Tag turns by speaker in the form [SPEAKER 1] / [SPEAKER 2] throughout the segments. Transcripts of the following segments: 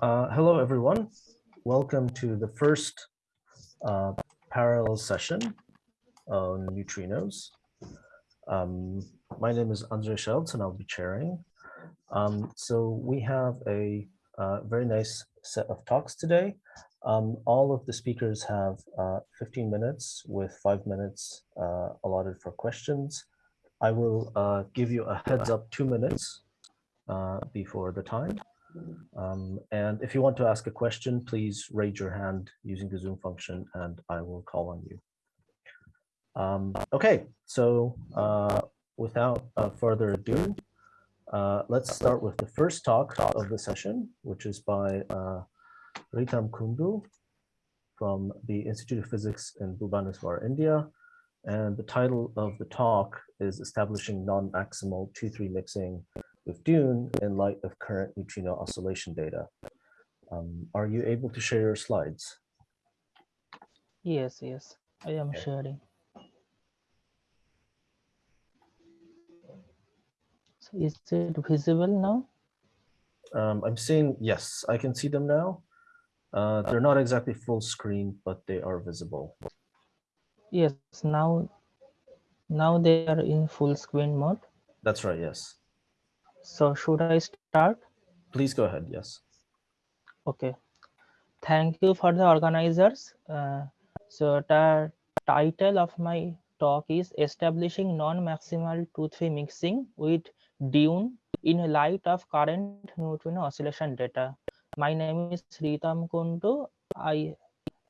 [SPEAKER 1] Uh, hello, everyone. Welcome to the first uh, parallel session on neutrinos. Um, my name is Andre Scheltz and I'll be chairing. Um, so we have a uh, very nice set of talks today. Um, all of the speakers have uh, 15 minutes with five minutes uh, allotted for questions. I will uh, give you a heads up two minutes before the time. Um, and if you want to ask a question, please raise your hand using the Zoom function and I will call on you. Um, okay, so uh, without uh, further ado, uh, let's start with the first talk of the session, which is by uh, Ritam Kundu from the Institute of Physics in Bhubaneswar, India. And the title of the talk is Establishing Non-Maximal 2-3 Mixing with Dune in light of current neutrino oscillation data. Um, are you able to share your slides?
[SPEAKER 2] Yes, yes, I am
[SPEAKER 1] Okay.
[SPEAKER 2] sharing. So is it visible now?
[SPEAKER 1] Um, I'm seeing, yes, I can see them now. Uh, they're not exactly full screen, but they are visible.
[SPEAKER 2] Yes, now now they are in full screen mode.
[SPEAKER 1] That's right, yes.
[SPEAKER 2] So should I start?
[SPEAKER 1] Please go ahead, yes.
[SPEAKER 2] Okay. Thank you for the organizers. Uh, so the title of my talk is establishing non-maximal 2-3 mixing with Dune in light of current neutrino oscillation data. My name is Ritam Kundu. I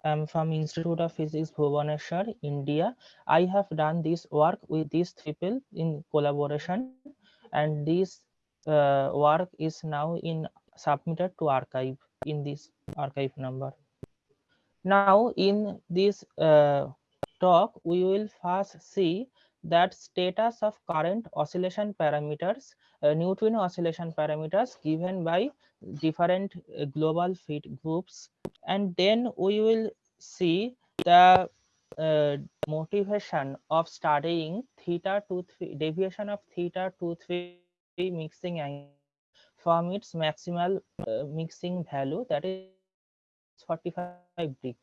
[SPEAKER 2] am from Institute of Physics Bhubaneswar, India. I have done this work with these people in collaboration and this uh, work is now in submitted to arXiv in this arXiv number. Now in this uh, talk, we will first see that status of current oscillation parameters, uh, neutrino oscillation parameters given by different uh, global fit groups. And then we will see the uh, motivation of studying theta to three deviation of theta to three mixing angle from its maximal uh, mixing value that is 45 degree.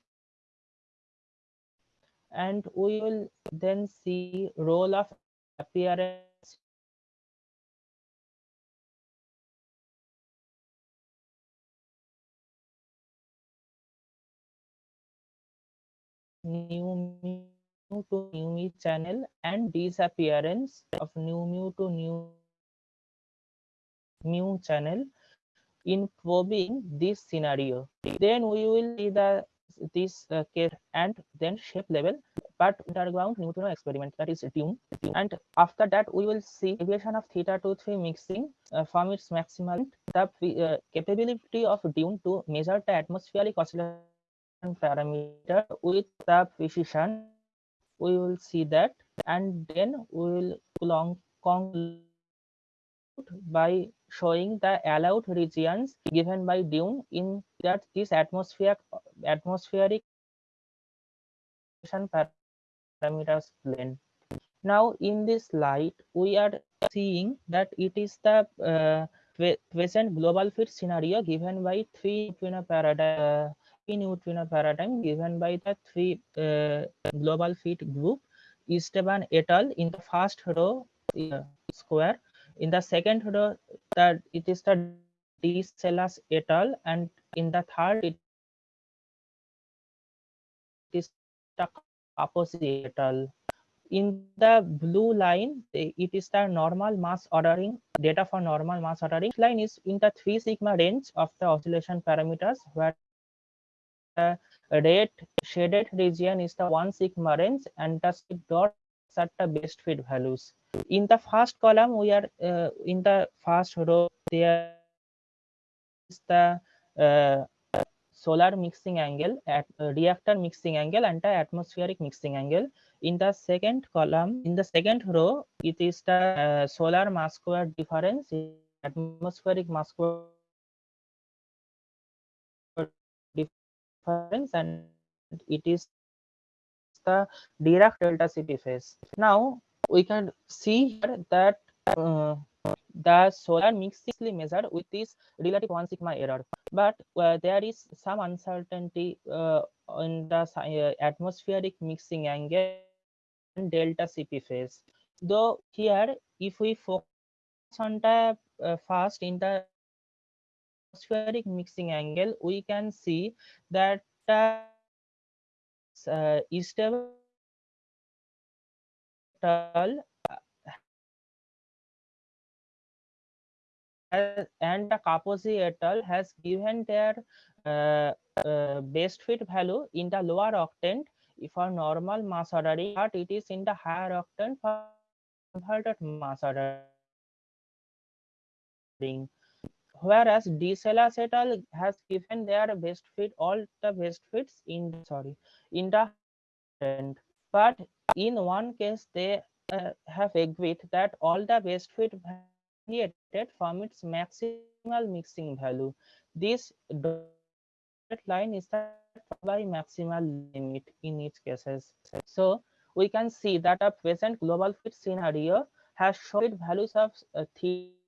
[SPEAKER 2] And we will then see role of appearance. Nu mu to nu mu channel and disappearance of nu mu to new mu channel in probing this scenario. Then we will see the this uh, case and then shape level but underground neutrino experiment that is Dune. And after that we will see deviation of theta to 3 mixing uh, from its maximum the uh, capability of Dune to measure the atmospheric oscillation parameter with the precision we will see that and then we will conclude by showing the allowed regions given by Dune in that this atmosphere atmospheric parameters plane. Now in this slide we are seeing that it is the uh, present global fit scenario given by three neutrino paradigm three neutrino paradigm given by the three uh, global fit group Esteban et al. in the first row uh, square in the second row that it is the de Salas et al. and in the third it is the Capozzi et al. In the blue line, it is the normal mass ordering data for normal mass ordering. This line is in the three sigma range of the oscillation parameters, where the red shaded region is the one sigma range, and the dots are the best fit values in the first column we are uh, in the first row there is the uh, solar mixing angle at uh, reactor mixing angle and the atmospheric mixing angle in the second column in the second row it is the uh, solar mass square difference atmospheric mass square difference and it is the Dirac delta Cp phase now we can see here that uh, the solar mixically measured with this relative 1 sigma error. But uh, there is some uncertainty uh, in the uh, atmospheric mixing angle and delta CP phase. Though here, if we focus on the uh, first in the atmospheric mixing angle, we can see that uh, uh, stable and the Capozzi et al. has given their uh, uh, best fit value in the lower octant for normal mass ordering, but it is in the higher octant for inverted mass ordering. Whereas de Salas et al. has given their best fit, all the best fits in sorry in the octant. But in one case, they uh, have agreed that all the best fit deviated from its maximal mixing value. This line is by maximal limit in each cases. So we can see that a present global fit scenario has shown values of uh, theta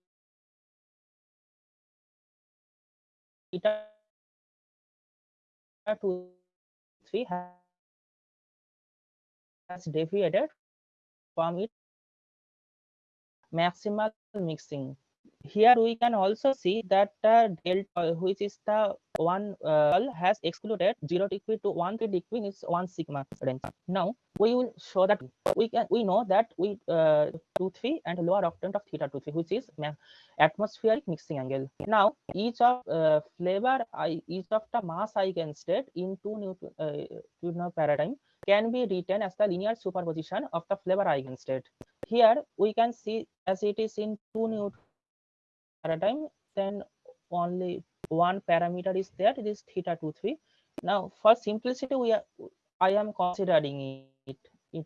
[SPEAKER 2] two three has deviated from its maximal mixing. Here we can also see that the delta, which is the one uh, has excluded 0 degree to 1 degree is 1 sigma range. Now we will show that we can we know that we uh, 2 3 and lower octant of theta 2 3 which is atmospheric mixing angle. Now each of uh, flavor each of the mass eigenstate in two Newton, uh, paradigm can be written as the linear superposition of the flavor eigenstate. Here we can see as it is in two Newton paradigm, then only one parameter is there, it is theta 2, 3. Now for simplicity, we are I am considering it in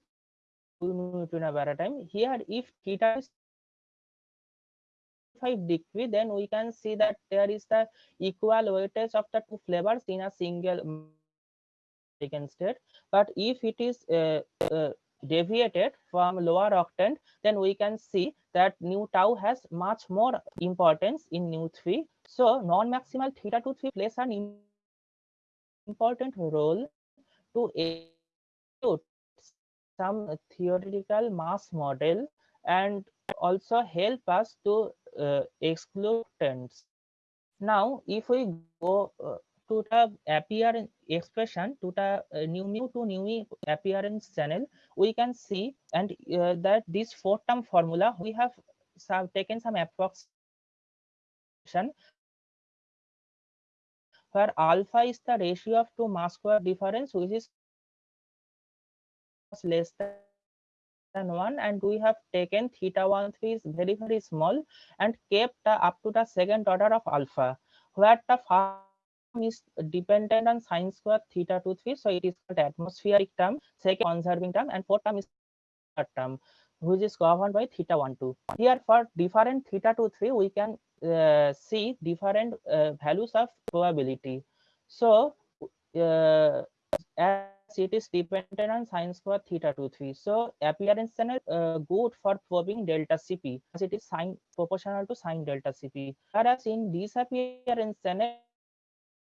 [SPEAKER 2] two Newton paradigm. Here if theta is 5 degree, then we can see that there is the equal weightage of the two flavors in a single eigenstate. But if it is uh, uh, deviated from lower octant, then we can see that nu tau has much more importance in nu 3. So non-maximal theta 2 3 plays an important role to some theoretical mass model and also help us to uh, exclude trends. Now, if we go uh, to the appearance expression to the uh, nu mu to new appearance channel, we can see and uh, that this four term formula we have some, taken some approximation. Where alpha is the ratio of two mass square difference which is less than one and we have taken theta 1 3 is very very small and kept uh, up to the second order of alpha where the first is dependent on sine square theta 2 3 so it is called atmospheric term second conserving term and fourth term is term which is governed by theta 1 2 here for different theta 2 3 we can uh, see different uh, values of probability. So uh, as it is dependent on sine square theta 2 3 so appearance channel uh, good for probing delta cp as it is sine proportional to sine delta cp. Whereas in disappearance channel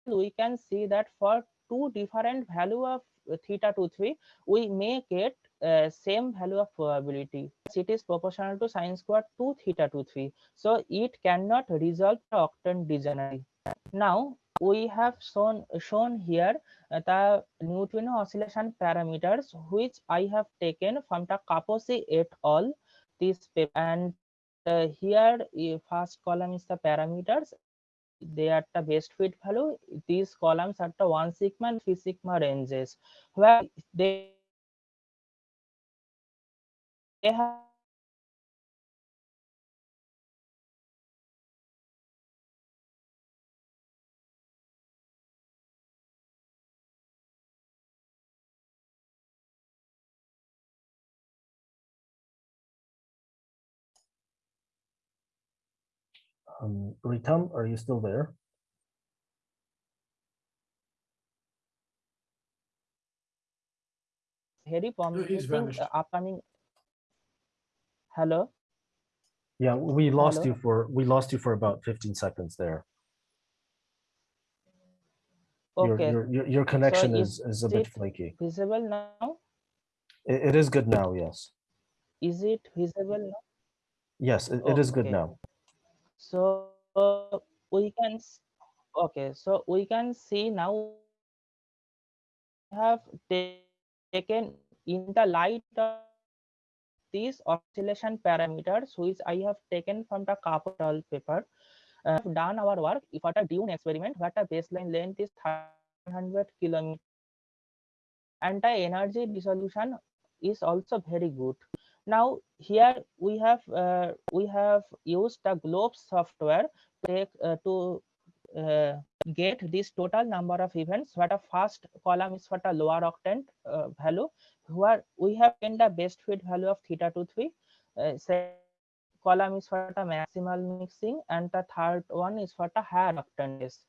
[SPEAKER 2] we can see that for two different value of theta 2 3 we may get uh, same value of probability. It is proportional to sine square 2 theta 2 3 so it cannot resolve the octant degenerate now we have shown shown here uh, the neutrino oscillation parameters which i have taken from the capozzi et al. This paper and uh, here first column is the parameters they are the best fit value these columns are the one sigma and three sigma ranges where they, they have
[SPEAKER 1] Um, Ritam, are you still there?
[SPEAKER 2] very
[SPEAKER 3] he's
[SPEAKER 2] promising
[SPEAKER 3] vanished.
[SPEAKER 2] uh, upcoming hello
[SPEAKER 1] Yeah, we lost
[SPEAKER 2] Hello?
[SPEAKER 1] you for, we lost you for about 15 seconds there.
[SPEAKER 2] Okay,
[SPEAKER 1] your, your, your connection
[SPEAKER 2] is
[SPEAKER 1] is, is a bit flaky.
[SPEAKER 2] visible now?
[SPEAKER 1] It, it is good now, yes.
[SPEAKER 2] Is it visible now?
[SPEAKER 1] Yes, it, it is good
[SPEAKER 2] Okay.
[SPEAKER 1] now.
[SPEAKER 2] So we can, okay, so we can see now we have taken in the light of these oscillation parameters, which I have taken from the capital paper. Uh, done our work for the Dune experiment, where the baseline length is 100 kilometers, and the energy resolution is also very good. Now here we have uh, we have used the GLoBES software to uh, to uh, get this total number of events. What the first column is for the lower octant uh, value, where we have in the best fit value of theta to three. Uh, second column is for the maximal mixing, and the third one is for the higher octant.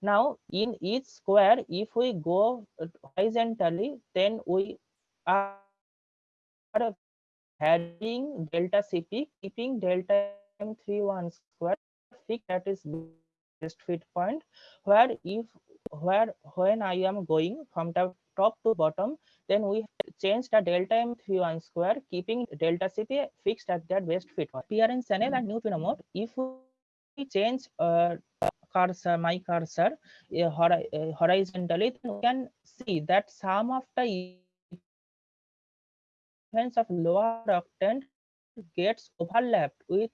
[SPEAKER 2] Now in each square, if we go horizontally, then we are varying delta CP, keeping delta M31 square fixed that is best fit point, where if where when I am going from the top to bottom, then we change the delta M31 square, keeping delta CP fixed at that best fit point. Appearance channel and neutrino mode, if we change uh, cursor, my cursor uh, hori- uh, horizontally, then we can see that some of the events of lower octant gets overlapped with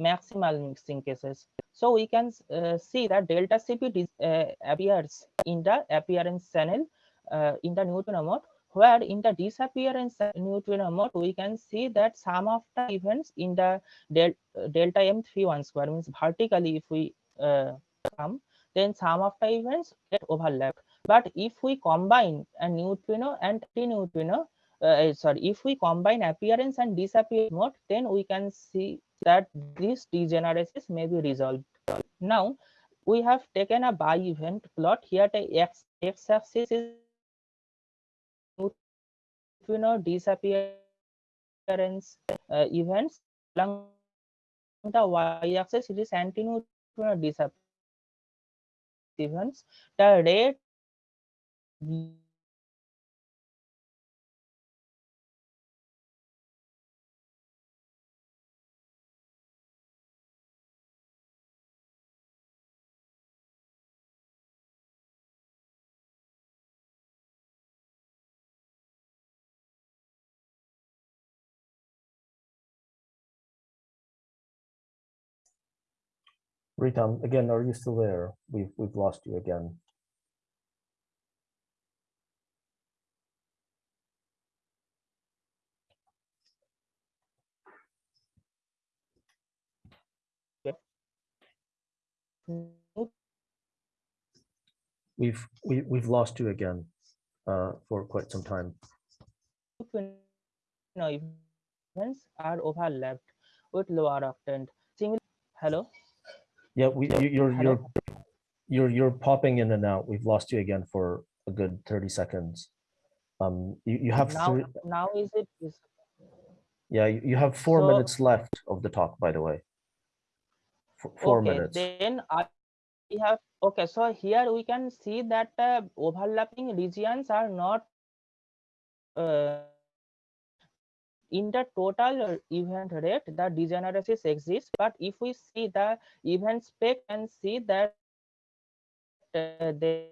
[SPEAKER 2] maximal mixing cases. So we can uh, see that delta CP uh, appears in the appearance channel uh, in the neutrino mode, where in the disappearance neutrino mode, we can see that some of the events in the del delta M31 square means vertically if we uh, come, then some of the events get overlapped. But if we combine a neutrino and anti-neutrino, uh, sorry, if we combine appearance and disappearance mode, then we can see that this degeneracies may be resolved. Now, we have taken a by event plot. Here, the x x axis is neutrino disappearance uh, events. Along the y axis, it is anti-neutrino disappearance events. The red
[SPEAKER 1] Ritam, again, are you still there? We've, we've lost you again. We've, we, we've lost you again uh, for quite some time.
[SPEAKER 2] events are overlapped with lower. Similar, hello.
[SPEAKER 1] Yeah, we, you, you're, you're, you're, you're popping in and out. We've lost you again for a good 30 seconds. Um, you, you have
[SPEAKER 2] now
[SPEAKER 1] three,
[SPEAKER 2] now is it is
[SPEAKER 1] yeah, you you have four
[SPEAKER 2] So-
[SPEAKER 1] minutes left of the talk, by the way. F- Four
[SPEAKER 2] okay
[SPEAKER 1] minutes.
[SPEAKER 2] then i we have okay so here we can see that uh, overlapping regions are not uh, in the total event rate the degeneracies exist but if we see the event spec and see that uh, they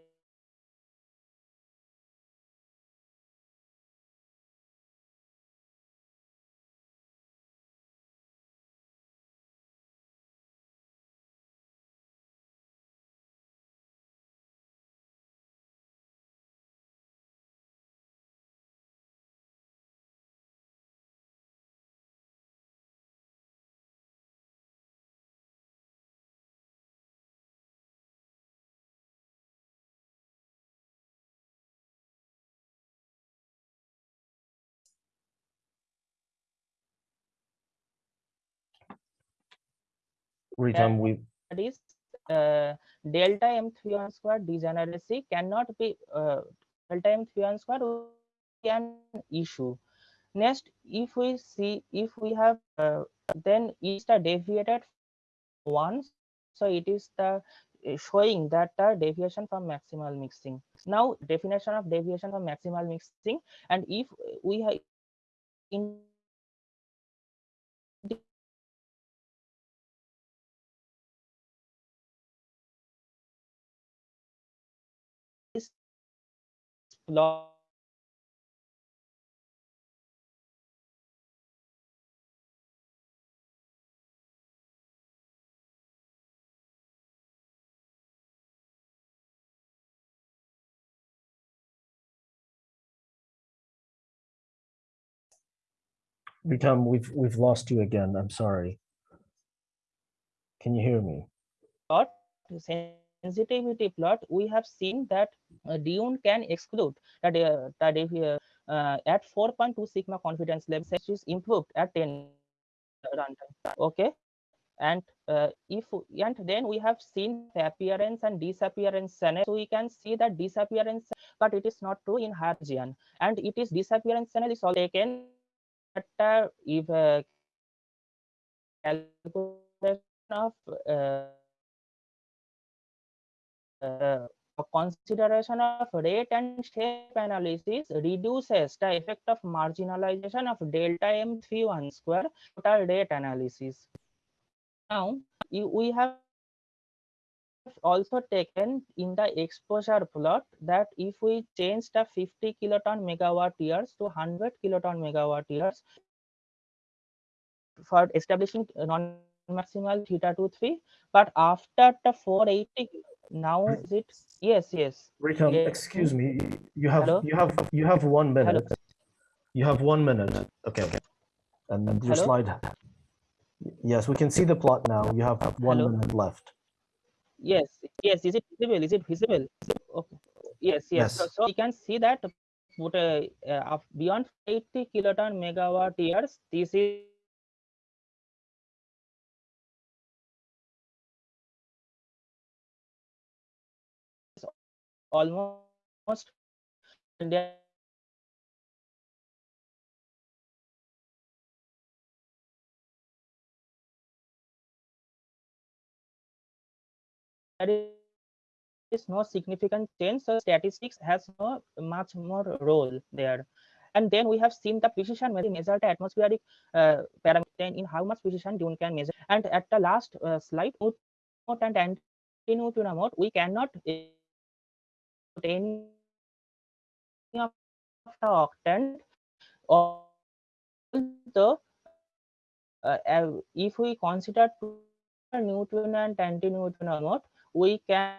[SPEAKER 1] Ritam, we,
[SPEAKER 2] that is uh, delta m3 square degeneracy cannot be uh, delta m3 square will an issue. Next if we see if we have uh, then is the deviated once so it is the uh, showing that the deviation from maximal mixing. Now definition of deviation from maximal mixing and if we have in plot
[SPEAKER 1] Ritam, we've we've lost you again. I'm sorry. Can you hear me?
[SPEAKER 2] plot sensitivity plot we have seen that uh, dune can exclude that uh, that if, uh, uh, at 4.2 sigma confidence level which is improved at 10 runtime okay? And uh, if and then we have seen the appearance and disappearance channel so we can see that disappearance but it is not true in Hargian and it is disappearance channel is all taken at uh, if calculation of uh, consideration of rate and shape analysis reduces the effect of marginalization of delta m31 square total rate analysis. Now, we have also taken in the exposure plot that if we change the 50 kiloton megawatt years to 100 kiloton megawatt years for establishing non-maximal theta 2 3 but after the 480 now is it yes yes Yeah.
[SPEAKER 1] excuse me. You have
[SPEAKER 2] Hello?
[SPEAKER 1] you have you have one
[SPEAKER 2] Hello?
[SPEAKER 1] minute. You have one minute. Okay. And then your
[SPEAKER 2] Hello?
[SPEAKER 1] slide. Yes, we can see the plot now. You have one
[SPEAKER 2] Hello?
[SPEAKER 1] minute left.
[SPEAKER 2] yes yes is it visible is it visible okay yes yes, So,
[SPEAKER 1] Yes.
[SPEAKER 2] so you can see that what uh, uh, beyond 80 kiloton megawatt years this is almost India there is no significant change so statistics has no much more role there. And then we have seen the precision when we measure the atmospheric uh, parameter in how much precision dune can measure. And at the last uh, slide and we cannot any of the octant although uh, uh, if we consider two neutrino and anti-neutrino mode we can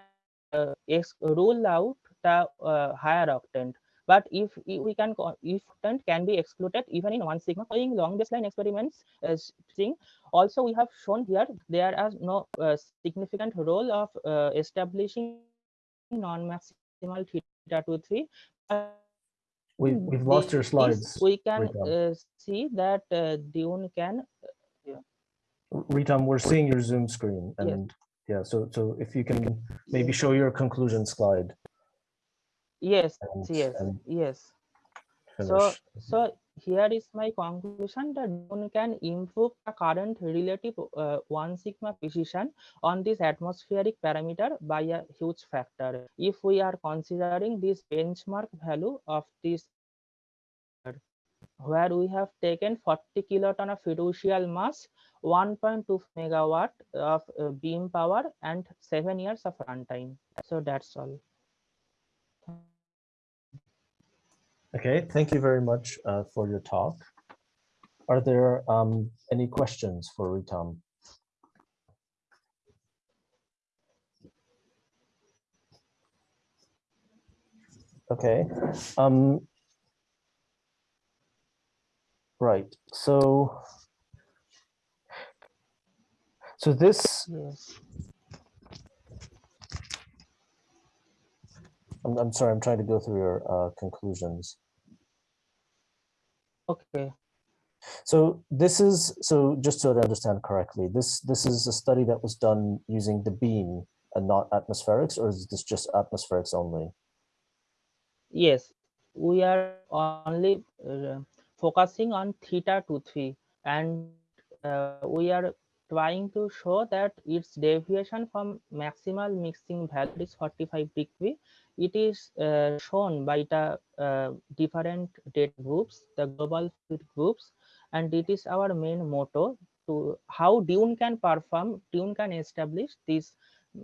[SPEAKER 2] uh, rule out the uh, higher octant. But if we can if octant can be excluded even in one sigma following long baseline experiments uh, seeing also we have shown here there are no uh, significant role of uh, establishing non-maximal theta 2 3 but
[SPEAKER 1] We we've lost your slides.
[SPEAKER 2] we can uh, see that uh, dune can
[SPEAKER 1] Ritam, we're seeing your Zoom screen
[SPEAKER 2] Yes.
[SPEAKER 1] and yeah, so so if you can maybe show your conclusion slide.
[SPEAKER 2] Yes
[SPEAKER 1] and,
[SPEAKER 2] yes
[SPEAKER 1] and
[SPEAKER 2] yes. So so here is my conclusion that Dune can improve the current relative uh, one sigma precision on this atmospheric parameter by a huge factor. If we are considering this benchmark value of this where we have taken 40 kiloton of fiducial mass 1.2 megawatt of uh, beam power and seven years of runtime. So that's all
[SPEAKER 1] Okay, thank you very much uh, for your talk. Are there um, any questions for Ritam? Okay. Um, right. So, so this I'm, I'm sorry. I'm trying to go through your uh, conclusions.
[SPEAKER 2] okay
[SPEAKER 1] So this is so just so to understand correctly. This this is a study that was done using the beam and not atmospherics, or is this just atmospherics only?
[SPEAKER 2] Yes, we are only uh, focusing on theta 2 3 and uh, we are trying to show that its deviation from maximal mixing value is 45 degree. It is uh, shown by the uh, different data groups, the global fit groups, and it is our main motto to how Dune can perform, Dune can establish this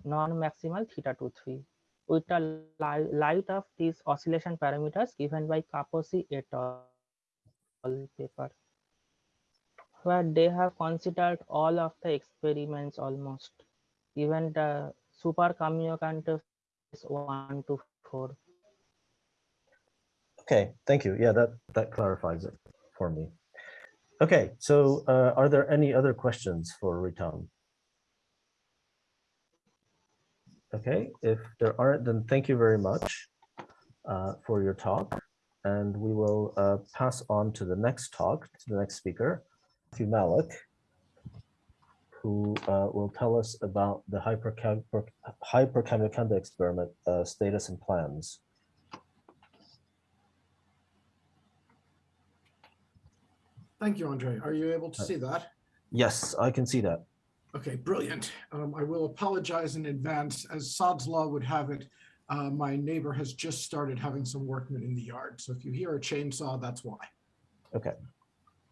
[SPEAKER 2] non-maximal theta 2 3 with the li light of these oscillation parameters given by Capozzi et al. paper where they have considered all of the experiments almost, even the super Kamiokande is one to four.
[SPEAKER 1] Okay, thank you. Yeah, that, that clarifies it for me. Okay, so uh, are there any other questions for Ritam? Okay, if there aren't, then thank you very much uh, for your talk. And we will uh, pass on to the next talk, to the next speaker, Matthew Malek, who uh, will tell us about the hypercam Hyper-Kamiokande experiment uh, status and plans.
[SPEAKER 3] Thank you, Andre. Are you able to
[SPEAKER 1] Uh,
[SPEAKER 3] see that?
[SPEAKER 1] Yes, I can see that.
[SPEAKER 3] Okay, brilliant. Um, I will apologize in advance. As Sod's Law would have it, uh, my neighbor has just started having some workmen in the yard. So if you hear a chainsaw, that's why.
[SPEAKER 1] Okay.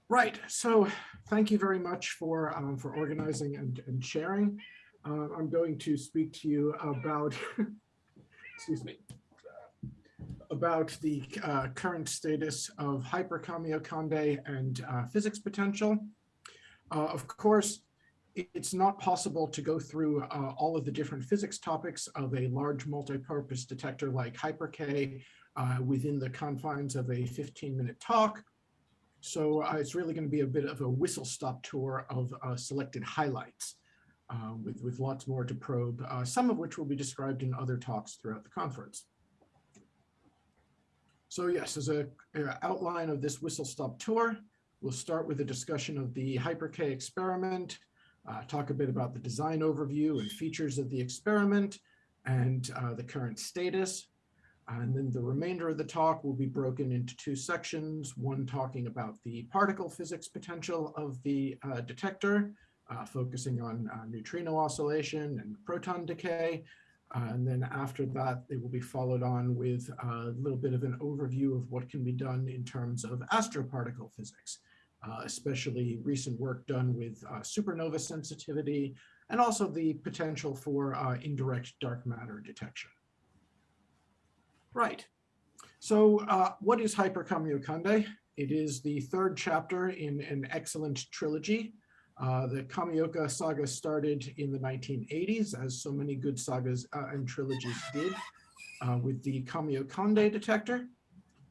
[SPEAKER 3] Right. So thank you very much for um, for organizing and, and sharing. Uh, I'm going to speak to you about, excuse me, about the uh, current status of hyperkamiokande and uh, physics potential. Uh, of course, it's not possible to go through uh, all of the different physics topics of a large multi-purpose detector like HyperK uh, within the confines of a 15-minute talk. So uh, it's really going to be a bit of a whistle-stop tour of uh, selected highlights uh, with, with lots more to probe, uh, some of which will be described in other talks throughout the conference. So yes, as a, outline of this whistle-stop tour, we'll start with a discussion of the HyperK experiment, uh, talk a bit about the design overview and features of the experiment and uh, the current status. And then the remainder of the talk will be broken into two sections, one talking about the particle physics potential of the uh, detector, uh, focusing on uh, neutrino oscillation and proton decay. Uh, and then after that, they will be followed on with a little bit of an overview of what can be done in terms of astroparticle physics, uh, especially recent work done with uh, supernova sensitivity, and also the potential for uh, indirect dark matter detection. Right. So uh, what is Hyperkamiokande? It is the third chapter in an excellent trilogy. Uh, the Kamioka saga started in the 1980s, as so many good sagas uh, and trilogies did, uh, with the Kamiokande detector.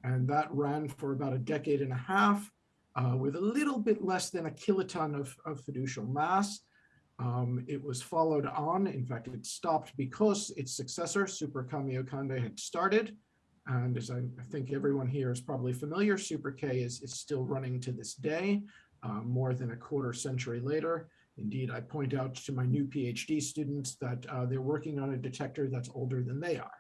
[SPEAKER 3] And that ran for about a decade and a half uh, with a little bit less than a kiloton of, of fiducial mass. Um, it was followed on, in fact, it stopped because its successor, Super Kamiokande, had started. And as I, think everyone here is probably familiar, Super K is, is still running to this day, uh, more than a quarter century later. Indeed, I point out to my new PhD students that uh, they're working on a detector that's older than they are.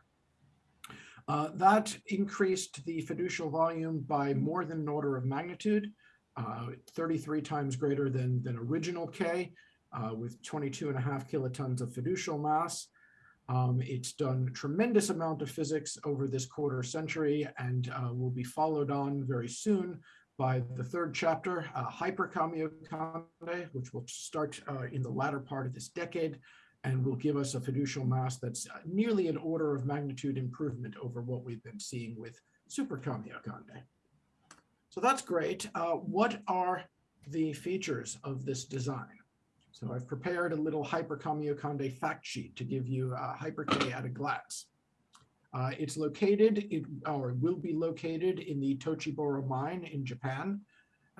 [SPEAKER 3] Uh, that increased the fiducial volume by more than an order of magnitude, uh, 33 times greater than, than original K, uh, with 22 and a half kilotons of fiducial mass. Um, it's done a tremendous amount of physics over this quarter century and uh, will be followed on very soon by the third chapter, uh, Hyperkamiokande, which will start uh, in the latter part of this decade and will give us a fiducial mass that's uh, nearly an order of magnitude improvement over what we've been seeing with Super Kamiokande. So that's great. Uh, what are the features of this design? So I've prepared a little Hyperkamiokande fact sheet to give you uh, Hyper-K at a glance. Uh, it's located, it, or will be located in the Tochibora mine in Japan.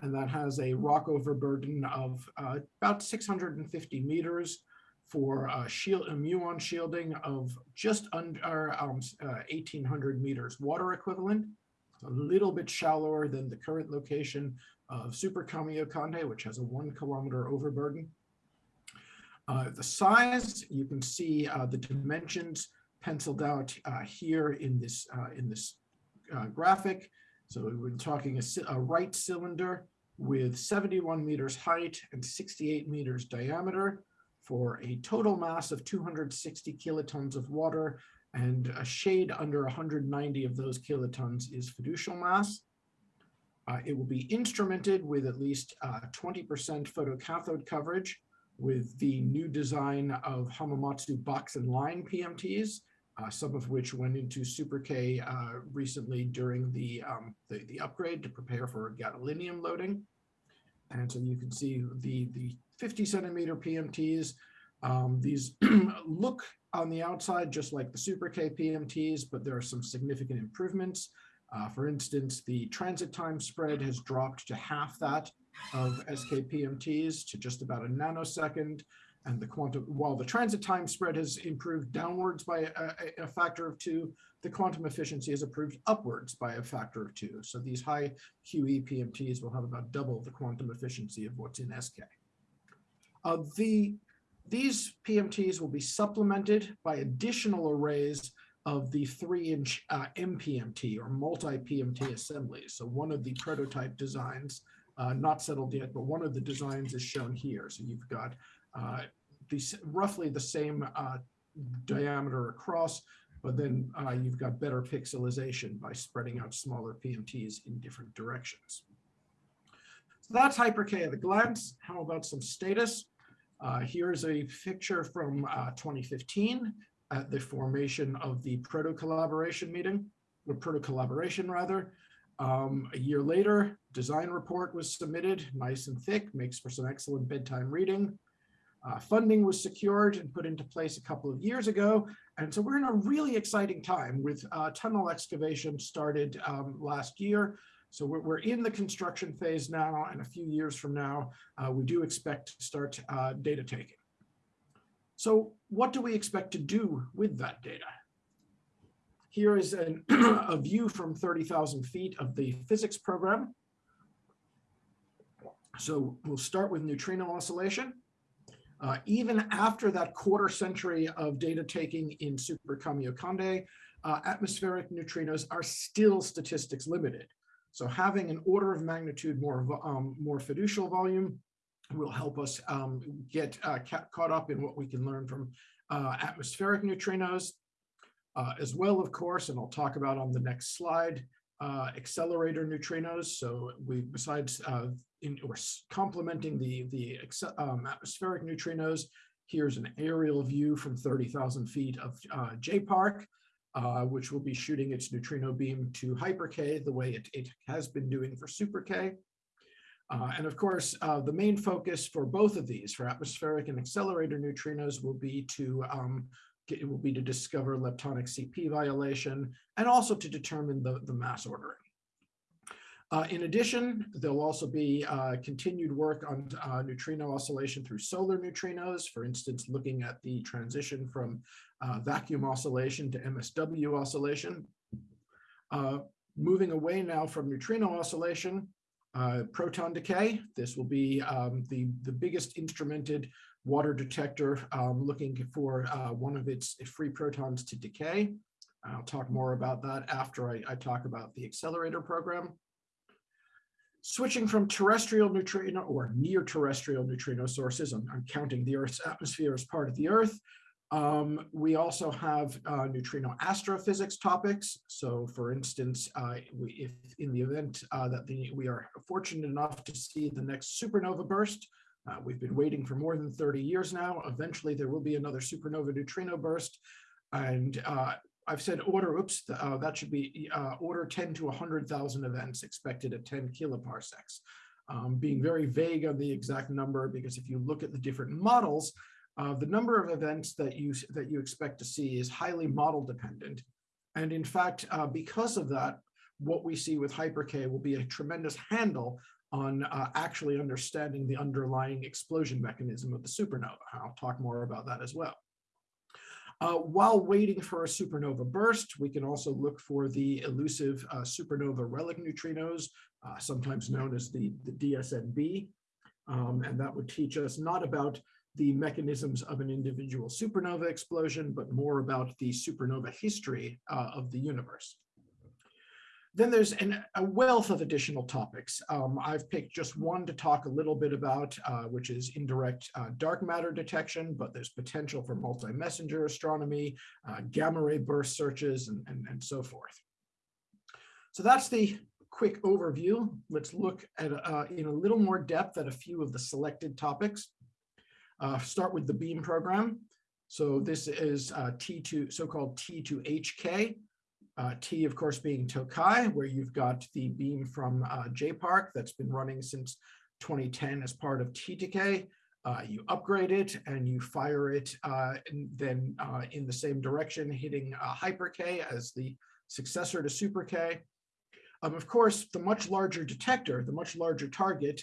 [SPEAKER 3] And that has a rock overburden of uh, about 650 meters for uh, shield, a muon shielding of just under um, uh, 1800 meters water equivalent. A little bit shallower than the current location of Super Kamiokande, which has a one kilometer overburden. Uh, the size, you can see uh, the dimensions penciled out uh, here in this, uh, in this uh, graphic. So we're talking a, a, right cylinder with 71 meters height and 68 meters diameter for a total mass of 260 kilotons of water and a shade under 190 of those kilotons is fiducial mass. Uh, it will be instrumented with at least 20% photocathode coverage with the new design of Hamamatsu box and line PMTs, uh, some of which went into Super K uh, recently during the, um, the, the, upgrade to prepare for gadolinium loading. And so you can see the, the 50 centimeter PMTs. Um, these look on the outside just like the Super K PMTs, but there are some significant improvements. Uh, for instance, the transit time spread has dropped to half that of SKPMTs to just about a nanosecond. And the quantum, while the transit time spread has improved downwards by a, a, factor of two, the quantum efficiency has improved upwards by a factor of two. So these high QE PMTs will have about double the quantum efficiency of what's in SK. Uh, the, these PMTs will be supplemented by additional arrays of the three inch uh, MPMT or multi-PMT assemblies. So one of the prototype designs, uh, not settled yet, but one of the designs is shown here. So you've got uh, these roughly the same uh, diameter across, but then uh, you've got better pixelization by spreading out smaller PMTs in different directions. So that's Hyper-K at a glance. How about some status? Uh, here's a picture from uh, 2015 at the formation of the proto-collaboration meeting, or proto-collaboration rather. Um, a year later, design report was submitted, nice and thick, makes for some excellent bedtime reading. Uh, funding was secured and put into place a couple of years ago. And so we're in a really exciting time with uh, tunnel excavation started um, last year. So we're, we're, in the construction phase now, and a few years from now, uh, we do expect to start uh, data taking. So what do we expect to do with that data? Here is an, a view from 30,000 feet of the physics program. So we'll start with neutrino oscillation. Uh, even after that quarter century of data taking in Super Kamiokande, uh, atmospheric neutrinos are still statistics limited. So having an order of magnitude more, um, more fiducial volume will help us um, get uh, caught up in what we can learn from uh, atmospheric neutrinos. Uh, as well, of course, and I'll talk about on the next slide, uh, accelerator neutrinos. So we, besides uh, in, or complementing the, the um, atmospheric neutrinos, here's an aerial view from 30,000 feet of uh, JPARC, uh, which will be shooting its neutrino beam to hyper K the way it, it has been doing for super K. Uh, and of course, uh, the main focus for both of these, for atmospheric and accelerator neutrinos, will be to um, it will be to discover leptonic CP violation and also to determine the, the mass ordering. Uh, in addition, there'll also be uh, continued work on uh, neutrino oscillation through solar neutrinos, for instance, looking at the transition from uh, vacuum oscillation to MSW oscillation. Uh, moving away now from neutrino oscillation, uh, proton decay. This will be um, the, the biggest instrumented water detector um, looking for uh, one of its free protons to decay. I'll talk more about that after I, I talk about the accelerator program. Switching from terrestrial neutrino or near terrestrial neutrino sources, I'm, I'm counting the Earth's atmosphere as part of the Earth. Um, we also have uh, neutrino astrophysics topics. So for instance, uh, we, if in the event uh, that the, we are fortunate enough to see the next supernova burst, uh, we've been waiting for more than 30 years now. Eventually, there will be another supernova neutrino burst. And uh, I've said order, oops, uh, that should be uh, order 10 to 100,000 events expected at 10 kiloparsecs. Um, being very vague on the exact number, because if you look at the different models, uh, the number of events that you, that you expect to see is highly model dependent. And in fact, uh, because of that, what we see with Hyper-K will be a tremendous handle on uh, actually understanding the underlying explosion mechanism of the supernova. I'll talk more about that as well. Uh, while waiting for a supernova burst, we can also look for the elusive uh, supernova relic neutrinos, uh, sometimes known as the, the DSNB. Um, and that would teach us not about the mechanisms of an individual supernova explosion, but more about the supernova history uh, of the universe. Then there's an, a wealth of additional topics. Um, I've picked just one to talk a little bit about, uh, which is indirect uh, dark matter detection, but there's potential for multi-messenger astronomy, uh, gamma ray burst searches, and, and, and so forth. So that's the quick overview. Let's look at uh, in a little more depth at a few of the selected topics. Uh, start with the BEAM program. So this is uh, T2, so-called T2HK. Uh, T, of course, being Tokai, where you've got the beam from uh, JPARC that's been running since 2010 as part of T2K. Uh, you upgrade it and you fire it uh, then uh, in the same direction, hitting uh, Hyper K as the successor to Super K. Um, of course, the much larger detector, the much larger target,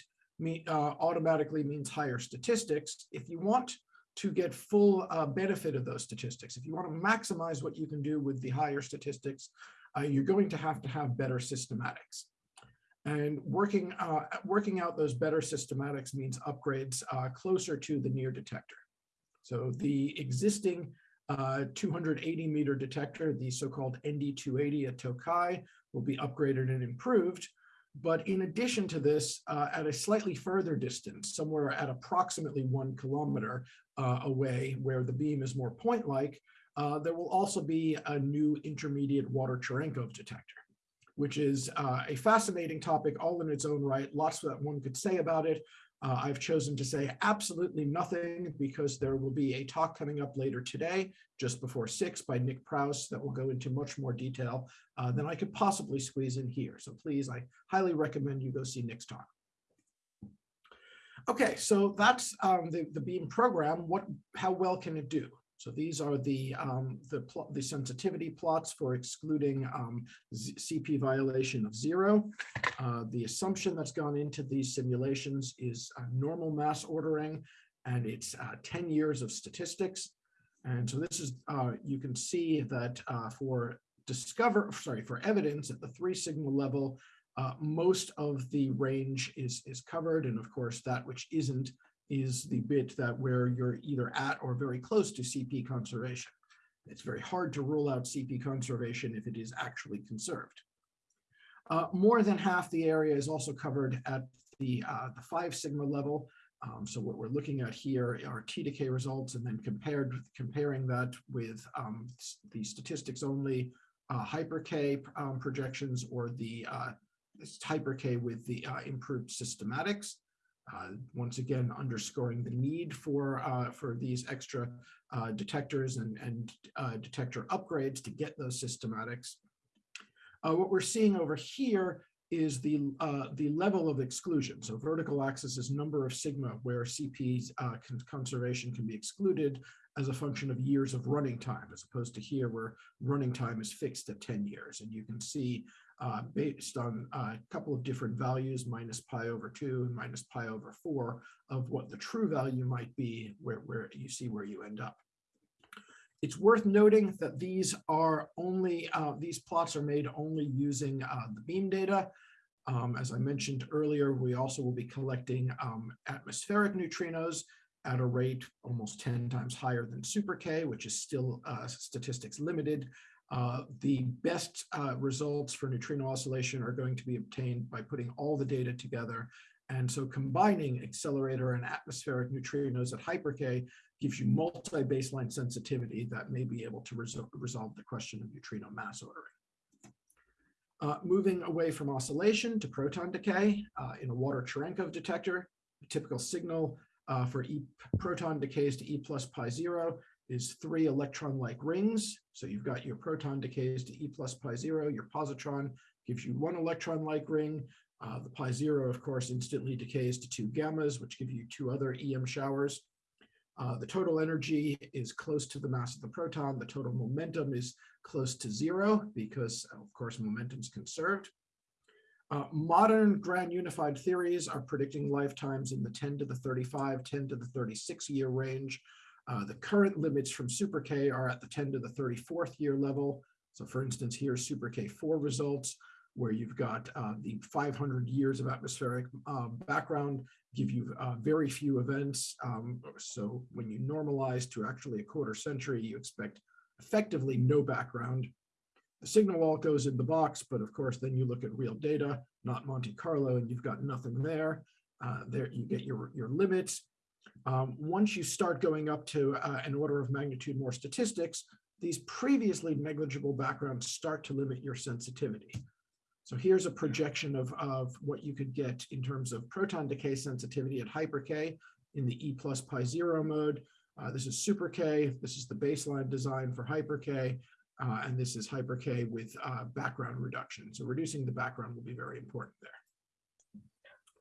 [SPEAKER 3] automatically means higher statistics. If you want to get full uh, benefit of those statistics. If you want to maximize what you can do with the higher statistics, uh, you're going to have to have better systematics. And working, uh, working out those better systematics means upgrades uh, closer to the near detector. So the existing uh, 280 meter detector, the so-called ND280 at Tokai, will be upgraded and improved but in addition to this, uh, at a slightly further distance, somewhere at approximately one kilometer uh, away where the beam is more point-like, uh, there will also be a new intermediate water Cherenkov detector, which is uh, a fascinating topic all in its own right, lots that one could say about it. Uh, I've chosen to say absolutely nothing because there will be a talk coming up later today, just before six by Nick Prouse that will go into much more detail uh, than I could possibly squeeze in here. So please, I highly recommend you go see Nick's talk. Okay, so that's um, the, the BEAM program. What, how well can it do? So these are the, um, the, the, sensitivity plots for excluding um, CP violation of zero. Uh, the assumption that's gone into these simulations is normal mass ordering, and it's uh, 10 years of statistics. And so this is, uh, you can see that uh, for discover, sorry, for evidence at the three sigma level, uh, most of the range is, is covered. And of course, that which isn't is the bit that where you're either at or very close to CP conservation. It's very hard to rule out CP conservation if it is actually conserved. Uh, more than half the area is also covered at the, uh, the five sigma level. Um, so what we're looking at here are T2K results and then compared comparing that with um, the statistics only uh, hyper K um, projections or the uh, hyper K with the uh, improved systematics. Uh, once again, underscoring the need for uh, for these extra uh, detectors and, and uh, detector upgrades to get those systematics. What we're seeing over here is the the level of exclusion. So vertical axis is number of sigma where CP's conservation can be excluded as a function of years of running time, as opposed to here where running time is fixed at 10 years. And you can see uh, based on a couple of different values, minus pi over two and minus pi over four of what the true value might be where, where you see where you end up. It's worth noting that these are only, uh, these plots are made only using uh, the beam data. Um, as I mentioned earlier, we also will be collecting um, atmospheric neutrinos at a rate almost 10 times higher than super K, which is still uh, statistics limited. Uh, the best uh, results for neutrino oscillation are going to be obtained by putting all the data together. And so combining accelerator and atmospheric neutrinos at hyper K gives you multi-baseline sensitivity that may be able to resol resolve the question of neutrino mass ordering. Uh, moving away from oscillation to proton decay uh, in a water Cherenkov detector, typical signal uh, for e proton decays to E plus pi zero is three electron-like rings. So you've got your proton decays to E plus pi zero, your positron gives you one electron-like ring. Uh, the pi zero, of course, instantly decays to two gammas, which give you two other EM showers. Uh, the total energy is close to the mass of the proton. The total momentum is close to zero because, of course, momentum is conserved. Uh, modern grand unified theories are predicting lifetimes in the 10 to the 35, 10 to the 36 year range. Uh, the current limits from Super K are at the 10 to the 34th year level. So for instance, Super K4 results, where you've got uh, the 500 years of atmospheric uh, background give you uh, very few events. Um, so when you normalize to actually a quarter century, you expect effectively no background. The signal wall goes in the box, but of course, then you look at real data, not Monte Carlo, and you've got nothing there. Uh, there you get your, your limits. Um, once you start going up to uh, an order of magnitude more statistics, these previously negligible backgrounds start to limit your sensitivity. So here's a projection of, of what you could get in terms of proton decay sensitivity at hyper K in the E plus pi zero mode. Uh, this is super K. This is the baseline design for hyper K. Uh, and this is hyper K with uh, background reduction. So reducing the background will be very important there.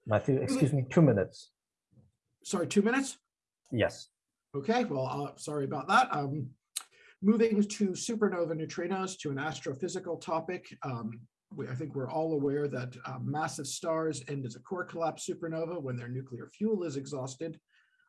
[SPEAKER 1] Matthew, excuse me, two minutes.
[SPEAKER 3] Sorry, two minutes?
[SPEAKER 1] Yes.
[SPEAKER 3] Okay, well, uh, sorry about that. Um, moving to supernova neutrinos to an astrophysical topic. Um, we, I think we're all aware that uh, massive stars end as a core collapse supernova when their nuclear fuel is exhausted.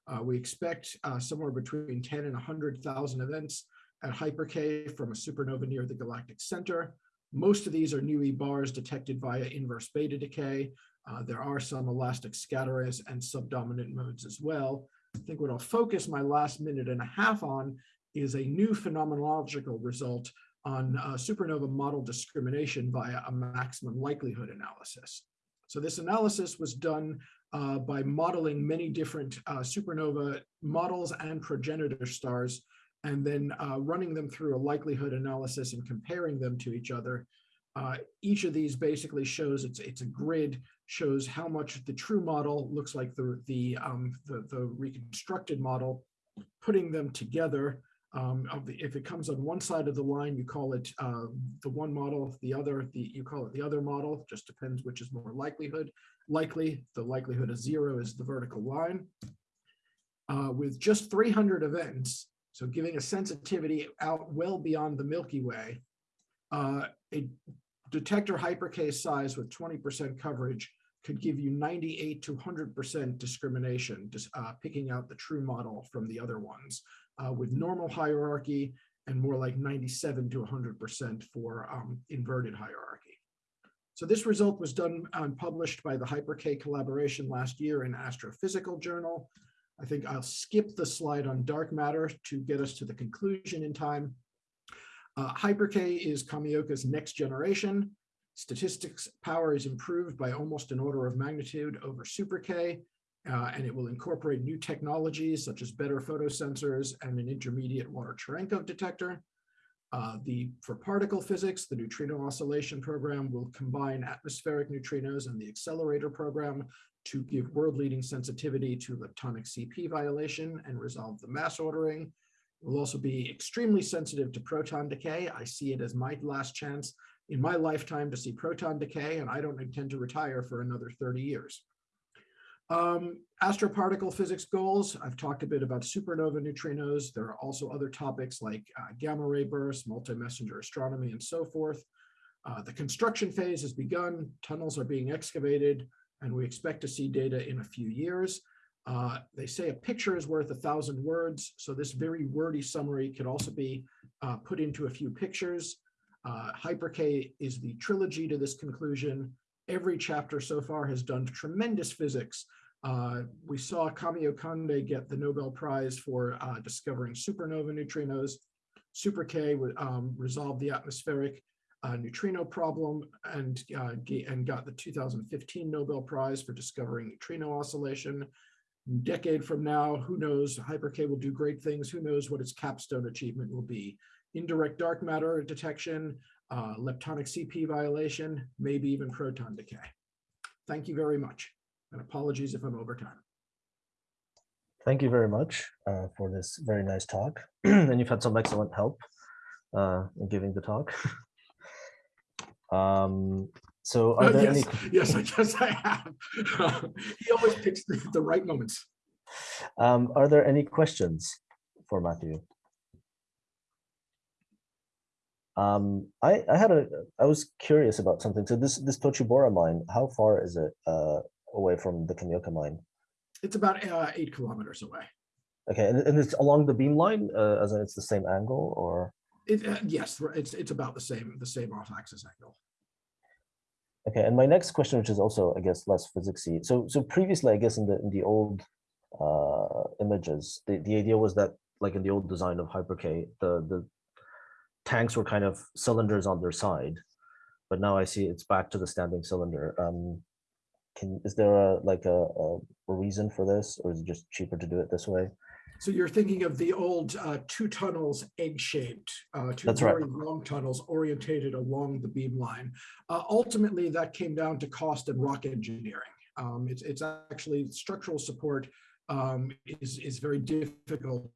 [SPEAKER 3] Uh, we expect uh, somewhere between 10 and 100,000 events at hyper K from a supernova near the galactic center. Most of these are nu E bars detected via inverse beta decay. Uh, there are some elastic scatterers and subdominant modes as well. I think what I'll focus my last minute and a half on is a new phenomenological result on uh, supernova model discrimination via a maximum likelihood analysis. So this analysis was done uh, by modeling many different uh, supernova models and progenitor stars, and then uh, running them through a likelihood analysis and comparing them to each other. Uh, each of these basically shows it's it's a grid shows how much the true model looks like the the um, the, the reconstructed model. Putting them together um, the, if it comes on one side of the line, you call it uh, the one model, the other, the you call it the other model, just depends which is more likelihood. Likely, the likelihood of zero is the vertical line. Uh, with just 300 events, so giving a sensitivity out well beyond the Milky Way, uh, a detector Hyper-K's size with 20% coverage could give you 98 to 100% discrimination, just uh, picking out the true model from the other ones uh, with normal hierarchy and more like 97 to 100% for um, inverted hierarchy. So this result was done and published by the HyperK collaboration last year in Astrophysical Journal. I think I'll skip the slide on dark matter to get us to the conclusion in time. Uh, HyperK is Kamioka's next generation. Statistics power is improved by almost an order of magnitude over Super K, uh, and it will incorporate new technologies such as better photosensors and an intermediate water Cherenkov detector. Uh, the For particle physics, the neutrino oscillation program will combine atmospheric neutrinos and the accelerator program to give world-leading sensitivity to leptonic CP violation and resolve the mass ordering. It will also be extremely sensitive to proton decay. I see it as my last chance in my lifetime to see proton decay, and I don't intend to retire for another 30 years. Um, astroparticle physics goals, I've talked a bit about supernova neutrinos. There are also other topics like uh, gamma ray bursts, multi-messenger astronomy, and so forth. Uh, the construction phase has begun, tunnels are being excavated, and we expect to see data in a few years. Uh, they say a picture is worth a thousand words, so this very wordy summary could also be uh, put into a few pictures. Uh, HyperK is the trilogy to this conclusion. Every chapter so far has done tremendous physics. Uh, we saw Kamiokande get the Nobel Prize for uh, discovering supernova neutrinos. Super K um, resolved the atmospheric neutrino problem and, uh, and got the 2015 Nobel Prize for discovering neutrino oscillation. Decade from now, who knows, Hyper-K will do great things. Who knows what its capstone achievement will be. Indirect dark matter detection, uh, leptonic CP violation, maybe even proton decay. Thank you very much. And apologies if I'm over time.
[SPEAKER 1] Thank you very much uh, for this very nice talk. and you've had some excellent help uh, in giving the talk. um, so are there
[SPEAKER 3] yes,
[SPEAKER 1] any...
[SPEAKER 3] yes, I guess I have. he always picks the, the right moments.
[SPEAKER 1] Um, are there any questions for Matthew? Um, I, I had a, I was curious about something. So this, this Tochibora mine, how far is it uh, away from the Kamioka mine?
[SPEAKER 3] It's about uh, eight kilometers away.
[SPEAKER 1] Okay, and, and it's along the beam line, uh, as in it's the same angle, or?
[SPEAKER 3] It, uh, yes, it's it's about the same the same off-axis angle.
[SPEAKER 1] Okay, and my next question, which is also, I guess, less physicsy. So, so previously, I guess, in the in the old uh, images, the the idea was that, like in the old design of HyperK, the the tanks were kind of cylinders on their side, but now I see it's back to the standing cylinder. Um, can is there a like a, a, a reason for this, or is it just cheaper to do it this way?
[SPEAKER 3] So you're thinking of the old uh, two tunnels egg-shaped, uh, two
[SPEAKER 1] That's right.
[SPEAKER 3] very long tunnels orientated along the beam line. Uh, ultimately, that came down to cost and rock engineering. Um, it's, it's actually structural support um, is, is very difficult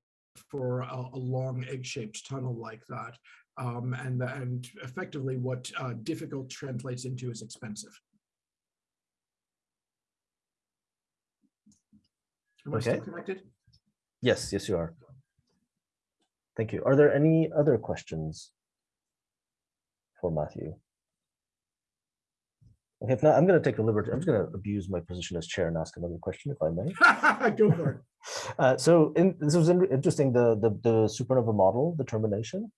[SPEAKER 3] for a, a long egg-shaped tunnel like that. Um, and, and effectively what uh, difficult translates into is expensive. Am I still
[SPEAKER 1] Okay.
[SPEAKER 3] connected?
[SPEAKER 1] Yes, yes, you are. Thank you. Are there any other questions for Matthew? Okay, if not, I'm going to take the liberty. I'm just going to abuse my position as chair and ask another question, if I may.
[SPEAKER 3] Go for it.
[SPEAKER 1] Uh, so in, this was in- interesting, the, the, the supernova model determination.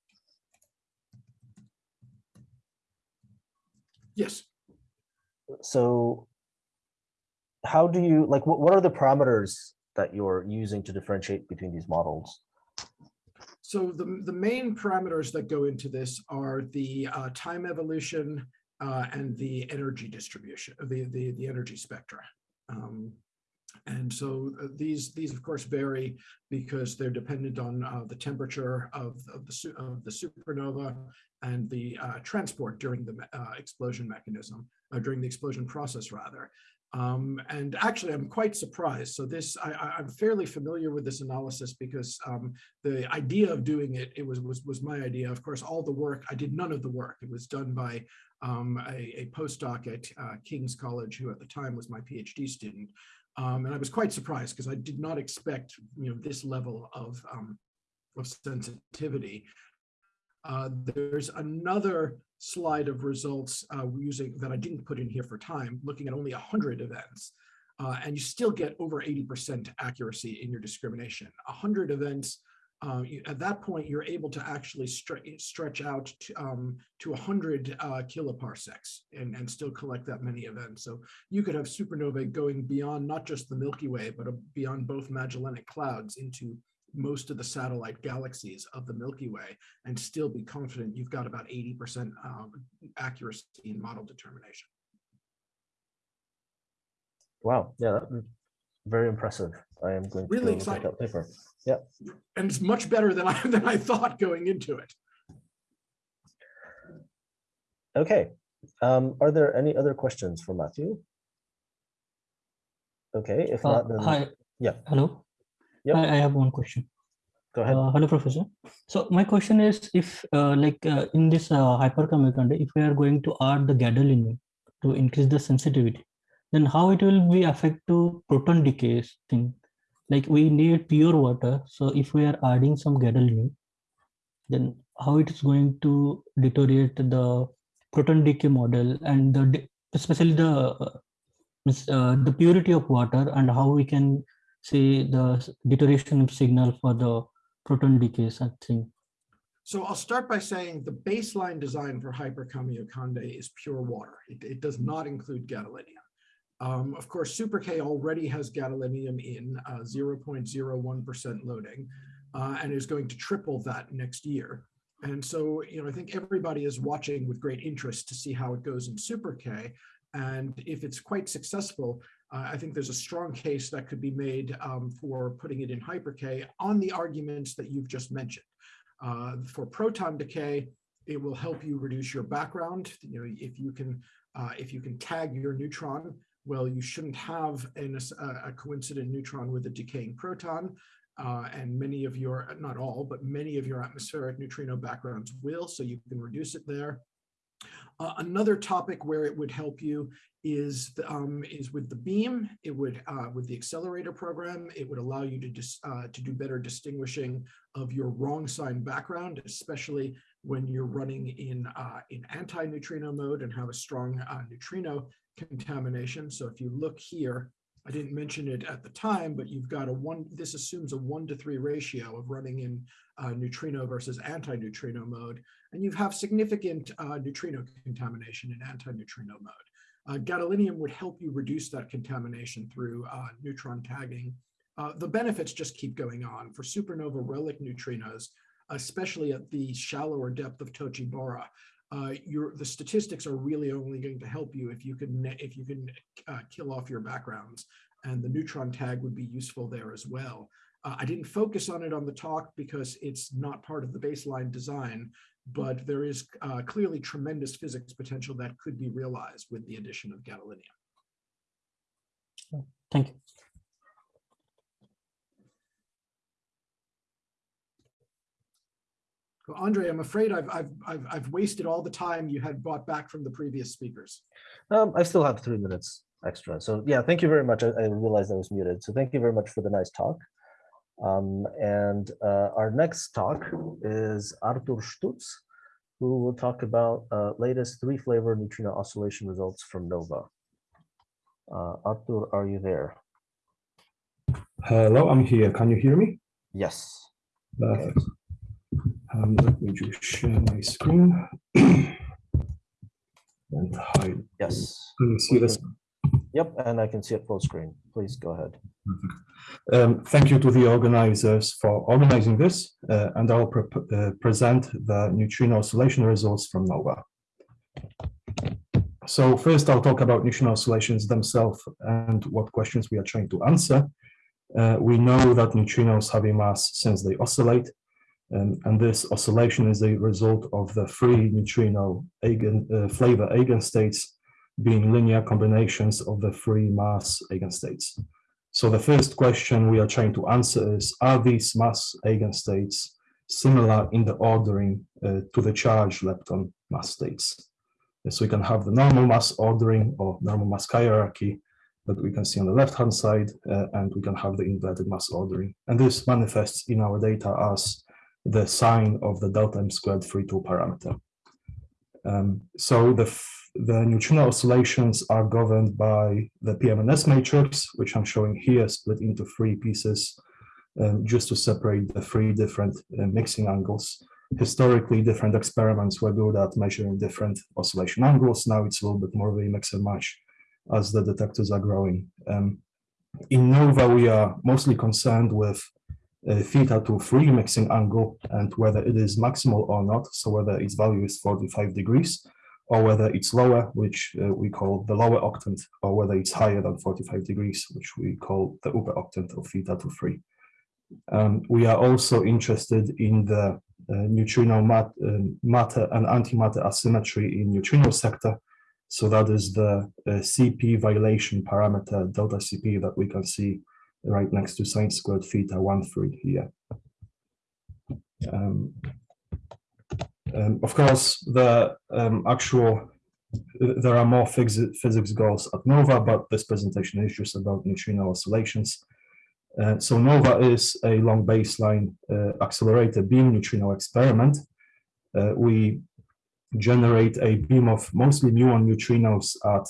[SPEAKER 3] Yes.
[SPEAKER 1] So how do you, like, what, what are the parameters that you're using to differentiate between these models?
[SPEAKER 3] So the, the main parameters that go into this are the uh, time evolution uh, and the energy distribution, the, the, the energy spectra. Um, and so uh, these, these of course vary because they're dependent on uh, the temperature of, of, the, of the supernova and the uh, transport during the uh, explosion mechanism, during the explosion process rather. Um, and actually, I'm quite surprised. So this, I, I'm fairly familiar with this analysis because um, the idea of doing it, it was, was, was my idea. Of course, all the work, I did none of the work. It was done by um, a, a postdoc at uh, King's College, who at the time was my PhD student. Um, and I was quite surprised because I did not expect, you know, this level of, um, of sensitivity. Uh, there's another slide of results uh, using that I didn't put in here for time, looking at only 100 events. Uh, and you still get over 80% accuracy in your discrimination. 100 events, uh, you, at that point, you're able to actually stre stretch out to, um, to 100 uh, kiloparsecs and, and still collect that many events. So you could have supernovae going beyond not just the Milky Way, but beyond both Magellanic clouds into most of the satellite galaxies of the Milky Way and still be confident you've got about 80% um, accuracy in model determination.
[SPEAKER 1] Wow, yeah, that very impressive. I am going to
[SPEAKER 3] Really
[SPEAKER 1] go look at that paper. Yeah.
[SPEAKER 3] And it's much better than I, than I thought going into it.
[SPEAKER 1] Okay, um, are there any other questions for Matthew? Okay, if
[SPEAKER 4] Uh,
[SPEAKER 1] not, then
[SPEAKER 4] Hi.
[SPEAKER 1] yeah.
[SPEAKER 4] Hello.
[SPEAKER 1] Yep.
[SPEAKER 4] I, I have one question.
[SPEAKER 1] go ahead.
[SPEAKER 4] Uh, hello, Professor. So my question is, if uh, like uh, in this uh, Hyper-Kamiokande, if we are going to add the gadolinium to increase the sensitivity, then how it will be affect to proton decay thing? Like we need pure water. So if we are adding some gadolinium, then how it is going to deteriorate the proton decay model and the especially the uh, the purity of water and how we can see the deterioration signal for the proton decays I think.
[SPEAKER 3] So I'll start by saying the baseline design for Hyper-Kamiokande is pure water. It, it does not include gadolinium. Um, of course, Super K already has gadolinium in uh, 0.01% loading uh, and is going to triple that next year. And so, you know, I think everybody is watching with great interest to see how it goes in Super K. And if it's quite successful, uh, I think there's a strong case that could be made um, for putting it in Hyper K on the arguments that you've just mentioned. Uh, for proton decay, it will help you reduce your background. You know, if you can, uh, if you can tag your neutron, well, you shouldn't have an, a, a coincident neutron with a decaying proton. Uh, and many of your, not all, but many of your atmospheric neutrino backgrounds will, so you can reduce it there. Uh, another topic where it would help you is um, is with the beam. It would uh, with the accelerator program. It would allow you to dis, uh, to do better distinguishing of your wrong sign background, especially when you're running in uh, in anti-neutrino mode and have a strong uh, neutrino contamination. So if you look here, I didn't mention it at the time, but you've got a one. This assumes a one to three ratio of running in uh, neutrino versus anti-neutrino mode, and you have significant uh, neutrino contamination in anti-neutrino mode. Uh, gadolinium would help you reduce that contamination through uh, neutron tagging. Uh, the benefits just keep going on. For supernova relic neutrinos, especially at the shallower depth of Tochibora. Uh, your the statistics are really only going to help you if you can if you can uh, kill off your backgrounds, and the neutron tag would be useful there as well. Uh, I didn't focus on it on the talk because it's not part of the baseline design, but there is uh, clearly tremendous physics potential that could be realized with the addition of gadolinium.
[SPEAKER 4] Thank you.
[SPEAKER 3] Well, Andre, I'm afraid I've, I've, I've, I've wasted all the time you had brought back from the previous speakers.
[SPEAKER 1] Um, I still have three minutes extra. So yeah, thank you very much. I, I realized I was muted. So thank you very much for the nice talk. Um, and uh, our next talk is Artur Sztuc, who will talk about uh, latest three flavor neutrino oscillation results from NOvA. Uh, Artur, are you there?
[SPEAKER 5] Hello, I'm here. Can you hear me?
[SPEAKER 1] Yes.
[SPEAKER 5] Perfect. Um, let me just share my screen. and hide.
[SPEAKER 1] Yes.
[SPEAKER 5] Can you see this?
[SPEAKER 1] Yep, and I can see it full screen. Please go ahead.
[SPEAKER 5] Um, thank you to the organizers for organizing this, uh, and I'll pre uh, present the neutrino oscillation results from NOvA. So first, I'll talk about neutrino oscillations themselves and what questions we are trying to answer. Uh, we know that neutrinos have a mass since they oscillate, um, and this oscillation is a result of the free neutrino eigen, uh, flavor eigenstates being linear combinations of the free mass eigenstates. So the first question we are trying to answer is, are these mass eigenstates similar in the ordering uh, to the charge lepton mass states? So we can have the normal mass ordering or normal mass hierarchy that we can see on the left-hand side, uh, and we can have the inverted mass ordering. And this manifests in our data as the sign of the delta m squared free two parameter. Um, so the, the neutrino oscillations are governed by the PMNS matrix, which I'm showing here split into three pieces, um, just to separate the three different uh, mixing angles. Historically, different experiments were good at measuring different oscillation angles. Now it's a little bit more of a mix and match as the detectors are growing. Um, in NOvA, we are mostly concerned with theta to free mixing angle and whether it is maximal or not. So whether its value is 45 degrees or whether it's lower, which uh, we call the lower octant, or whether it's higher than 45 degrees, which we call the upper octant of theta to free. Um, we are also interested in the uh, neutrino mat, um, matter and antimatter asymmetry in neutrino sector. So that is the uh, CP violation parameter delta CP that we can see right next to sine squared theta 1 3 here. Um, um, of course, the um, actual, there are more physics goals at NOvA, but this presentation is just about neutrino oscillations. Uh, so NOvA is a long baseline uh, accelerated beam neutrino experiment. Uh, we generate a beam of mostly muon neutrinos at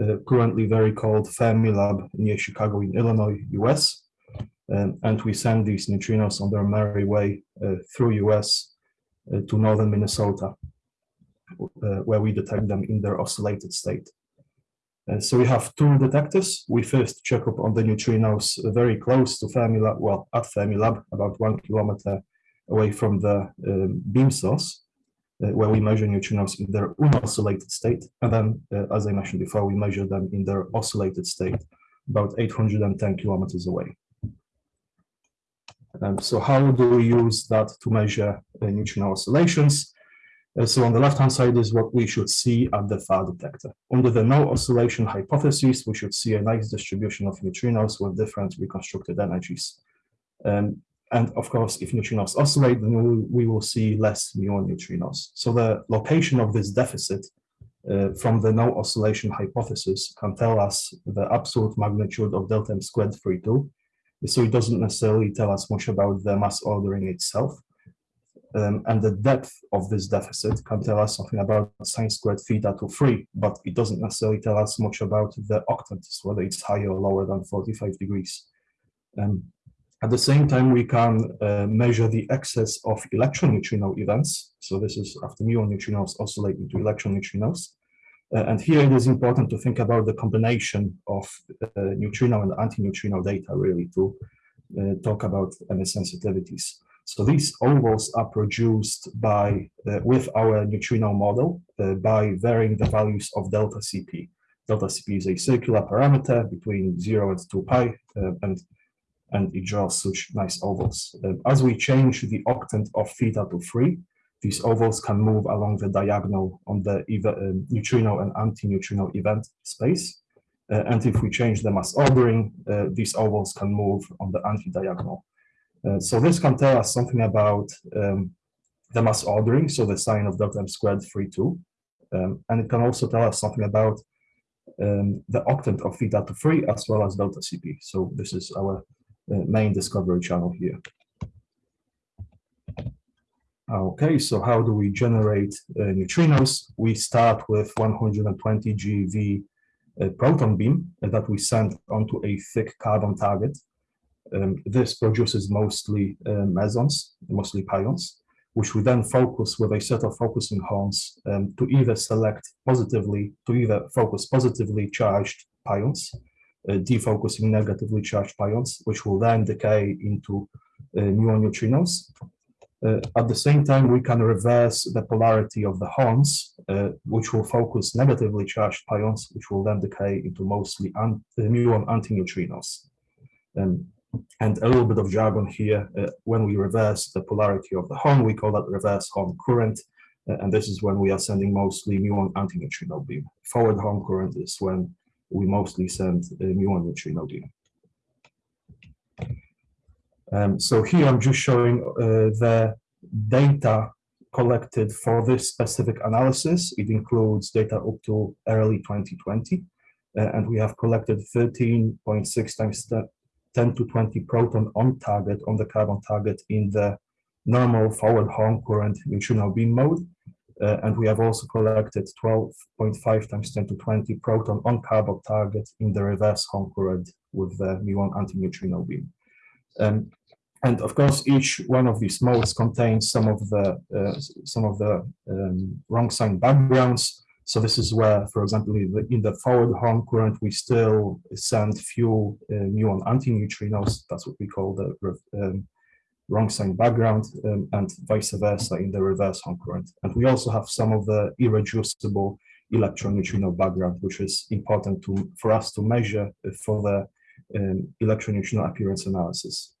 [SPEAKER 5] uh, currently very cold Fermilab near Chicago in Illinois, US. Um, and we send these neutrinos on their merry way uh, through US uh, to northern Minnesota, uh, where we detect them in their oscillated state. Uh, so we have two detectors. We first check up on the neutrinos very close to Fermilab, well, at Fermilab, about one kilometer away from the um, beam source, where we measure neutrinos in their unoscillated state. And then, uh, as I mentioned before, we measure them in their oscillated state, about 810 kilometers away. Um, so how do we use that to measure uh, neutrino oscillations? Uh, so on the left-hand side is what we should see at the FAR detector. Under the no oscillation hypothesis, we should see a nice distribution of neutrinos with different reconstructed energies. Um, and of course, if neutrinos oscillate, then we, we will see less muon neutrinos. So the location of this deficit uh, from the no oscillation hypothesis can tell us the absolute magnitude of delta m squared 3 2. So it doesn't necessarily tell us much about the mass ordering itself. Um, and the depth of this deficit can tell us something about sine squared theta to 3, but it doesn't necessarily tell us much about the octants, whether it's higher or lower than 45 degrees. Um, at the same time, we can uh, measure the excess of electron neutrino events. So this is after muon neutrinos oscillating to electron neutrinos. Uh, and here it is important to think about the combination of uh, neutrino and anti-neutrino data really to uh, talk about any sensitivities. So these ovals are produced by uh, with our neutrino model uh, by varying the values of delta CP. Delta CP is a circular parameter between 0 and 2 pi, uh, and, and it draws such nice ovals. Uh, as we change the octant of theta to 3, these ovals can move along the diagonal on the uh, neutrino and anti-neutrino event space. Uh, and if we change the mass ordering, uh, these ovals can move on the anti-diagonal. Uh, so this can tell us something about um, the mass ordering, so the sign of delta m squared 3, 2. Um, and it can also tell us something about um, the octant of theta to 3 as well as delta CP. So this is our main discovery channel here. Okay, so how do we generate uh, neutrinos? We start with 120 GeV uh, proton beam that we send onto a thick carbon target. Um, this produces mostly uh, mesons, mostly pions, which we then focus with a set of focusing horns um, to either select positively, to either focus positively charged pions, uh, defocusing negatively charged pions, which will then decay into uh, muon neutrinos, uh, at the same time, we can reverse the polarity of the horns, uh, which will focus negatively charged pions, which will then decay into mostly uh, muon antineutrinos. Um, and a little bit of jargon here, uh, when we reverse the polarity of the horn, we call that reverse horn current, uh, and this is when we are sending mostly muon antineutrino beam. Forward horn current is when we mostly send muon neutrino. Um, so here I'm just showing uh, the data collected for this specific analysis. It includes data up to early 2020, uh, and we have collected 13.6 times 10 to 20 proton on target, on the carbon target in the normal forward horn current neutrino beam mode. Uh, and we have also collected 12.5 times 10 to 20 proton on carbon target in the reverse horn current with the muon anti-neutrino beam. Um, and of course, each one of these modes contains some of the uh, some of the um, wrong sign backgrounds. So this is where, for example, in the, in the forward horn current, we still send few uh, muon antineutrinos. That's what we call the um, wrong sign background, um, and vice versa in the reverse horn current. And we also have some of the irreducible electron neutrino background, which is important to for us to measure for the um, electron neutrino appearance analysis.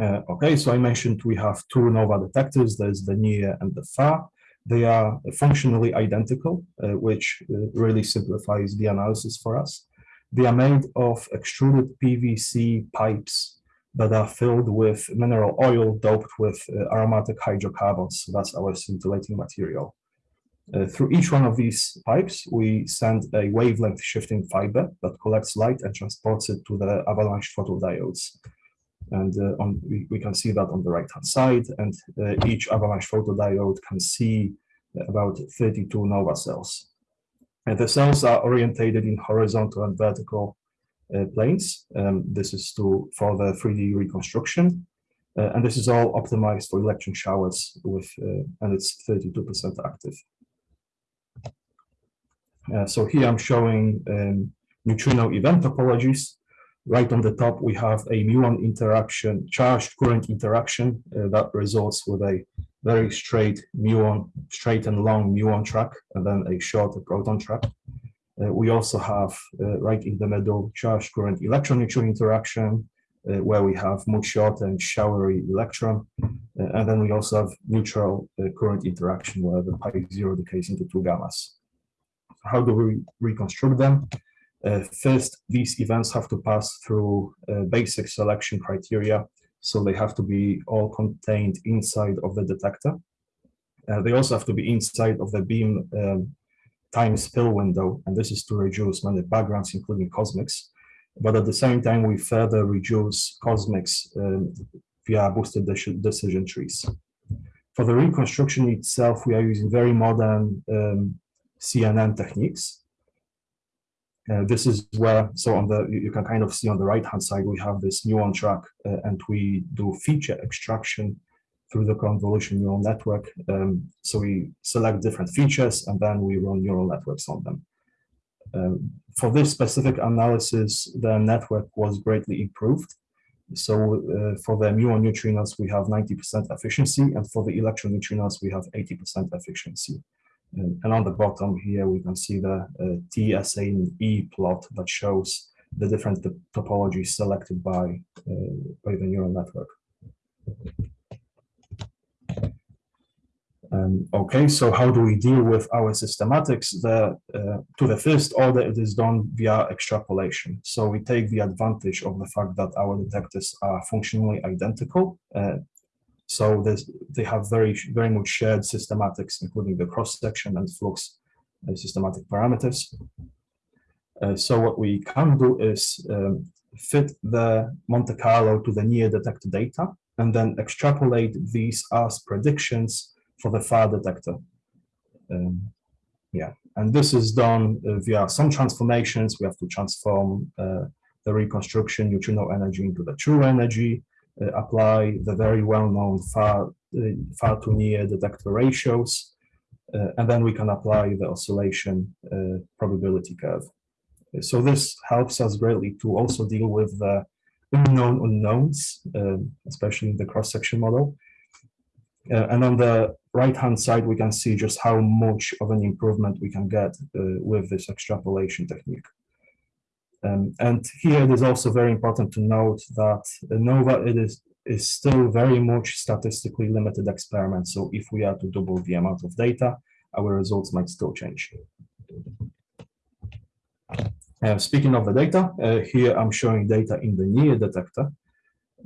[SPEAKER 5] Uh, okay, so I mentioned we have two NOvA detectors, there's the near and the far. They are functionally identical, uh, which uh, really simplifies the analysis for us. They are made of extruded PVC pipes that are filled with mineral oil doped with uh, aromatic hydrocarbons. That's our scintillating material. Uh, through each one of these pipes, we send a wavelength shifting fiber that collects light and transports it to the avalanche photodiodes. And uh, on, we, we can see that on the right hand side and uh, each avalanche photodiode can see about 32 nova cells. And the cells are orientated in horizontal and vertical planes. Um, this is to for the 3D reconstruction. Uh, and this is all optimized for electron showers with, uh, and it's 32% active. Uh, so here I'm showing um, neutrino event topologies. Right on the top, we have a muon interaction, charged current interaction uh, that results with a very straight muon, straight and long muon track, and then a shorter proton track. Uh, we also have uh, right in the middle charged current electron neutron interaction, uh, where we have much shorter and showery electron. And then we also have neutral current interaction where the pi zero decays into two gammas. How do we reconstruct them? Uh, first, these events have to pass through uh, basic selection criteria, so they have to be all contained inside of the detector. Uh, they also have to be inside of the beam um, time spill window, and this is to reduce many backgrounds, including cosmics. But at the same time, we further reduce cosmics um, via boosted decision trees. For the reconstruction itself, we are using very modern um, CNN techniques. Uh, this is where, so on the, you can kind of see on the right hand side, we have this muon track uh, and we do feature extraction through the convolution neural network. Um, so we select different features and then we run neural networks on them. Um, for this specific analysis, the network was greatly improved. So uh, for the muon neutrinos, we have 90% efficiency, and for the electron neutrinos, we have 80% efficiency. And, and on the bottom here, we can see the uh, E plot that shows the different topologies selected by, uh, by the neural network. Um, okay, so how do we deal with our systematics? The, uh, to the first order, it is done via extrapolation. So we take the advantage of the fact that our detectors are functionally identical. Uh, so they have very, very much shared systematics, including the cross-section and flux uh, systematic parameters. Uh, so what we can do is um, fit the Monte Carlo to the near detector data and then extrapolate these as predictions for the far detector. Um, yeah, and this is done uh, via some transformations. We have to transform uh, the reconstruction neutrino energy into the true energy, uh, apply the very well-known far, uh, far to near detector ratios, uh, and then we can apply the oscillation uh, probability curve. So this helps us greatly to also deal with the unknown unknowns, um, especially in the cross-section model. Uh, and on the right-hand side, we can see just how much of an improvement we can get uh, with this extrapolation technique. Um, and here it is also very important to note that NOvA it is, is still very much statistically limited experiment. So if we are to double the amount of data, our results might still change. Uh, speaking of the data, uh, here I'm showing data in the near detector.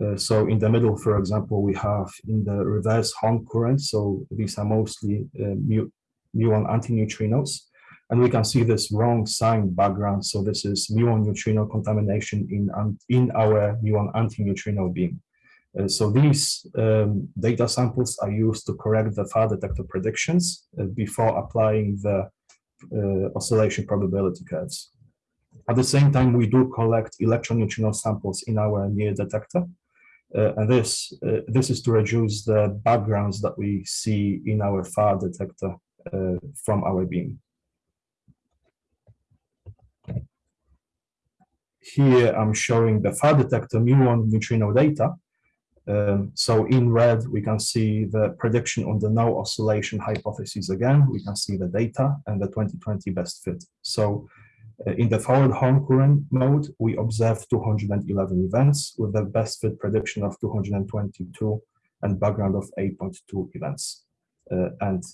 [SPEAKER 5] Uh, so in the middle, for example, we have in the reverse horn current. So these are mostly uh, mu muon antineutrinos. And we can see this wrong sign background. So this is muon neutrino contamination in, in our muon antineutrino beam. Uh, so these um, data samples are used to correct the far detector predictions uh, before applying the uh, oscillation probability curves. At the same time, we do collect electron neutrino samples in our near detector. Uh, and this, uh, this is to reduce the backgrounds that we see in our far detector uh, from our beam. Here I'm showing the far detector muon neutrino data. Um, so in red, we can see the prediction on the no oscillation hypothesis again. We can see the data and the 2020 best fit. So in the forward horn current mode, we observed 211 events with the best fit prediction of 222 and background of 8.2 events. Uh, and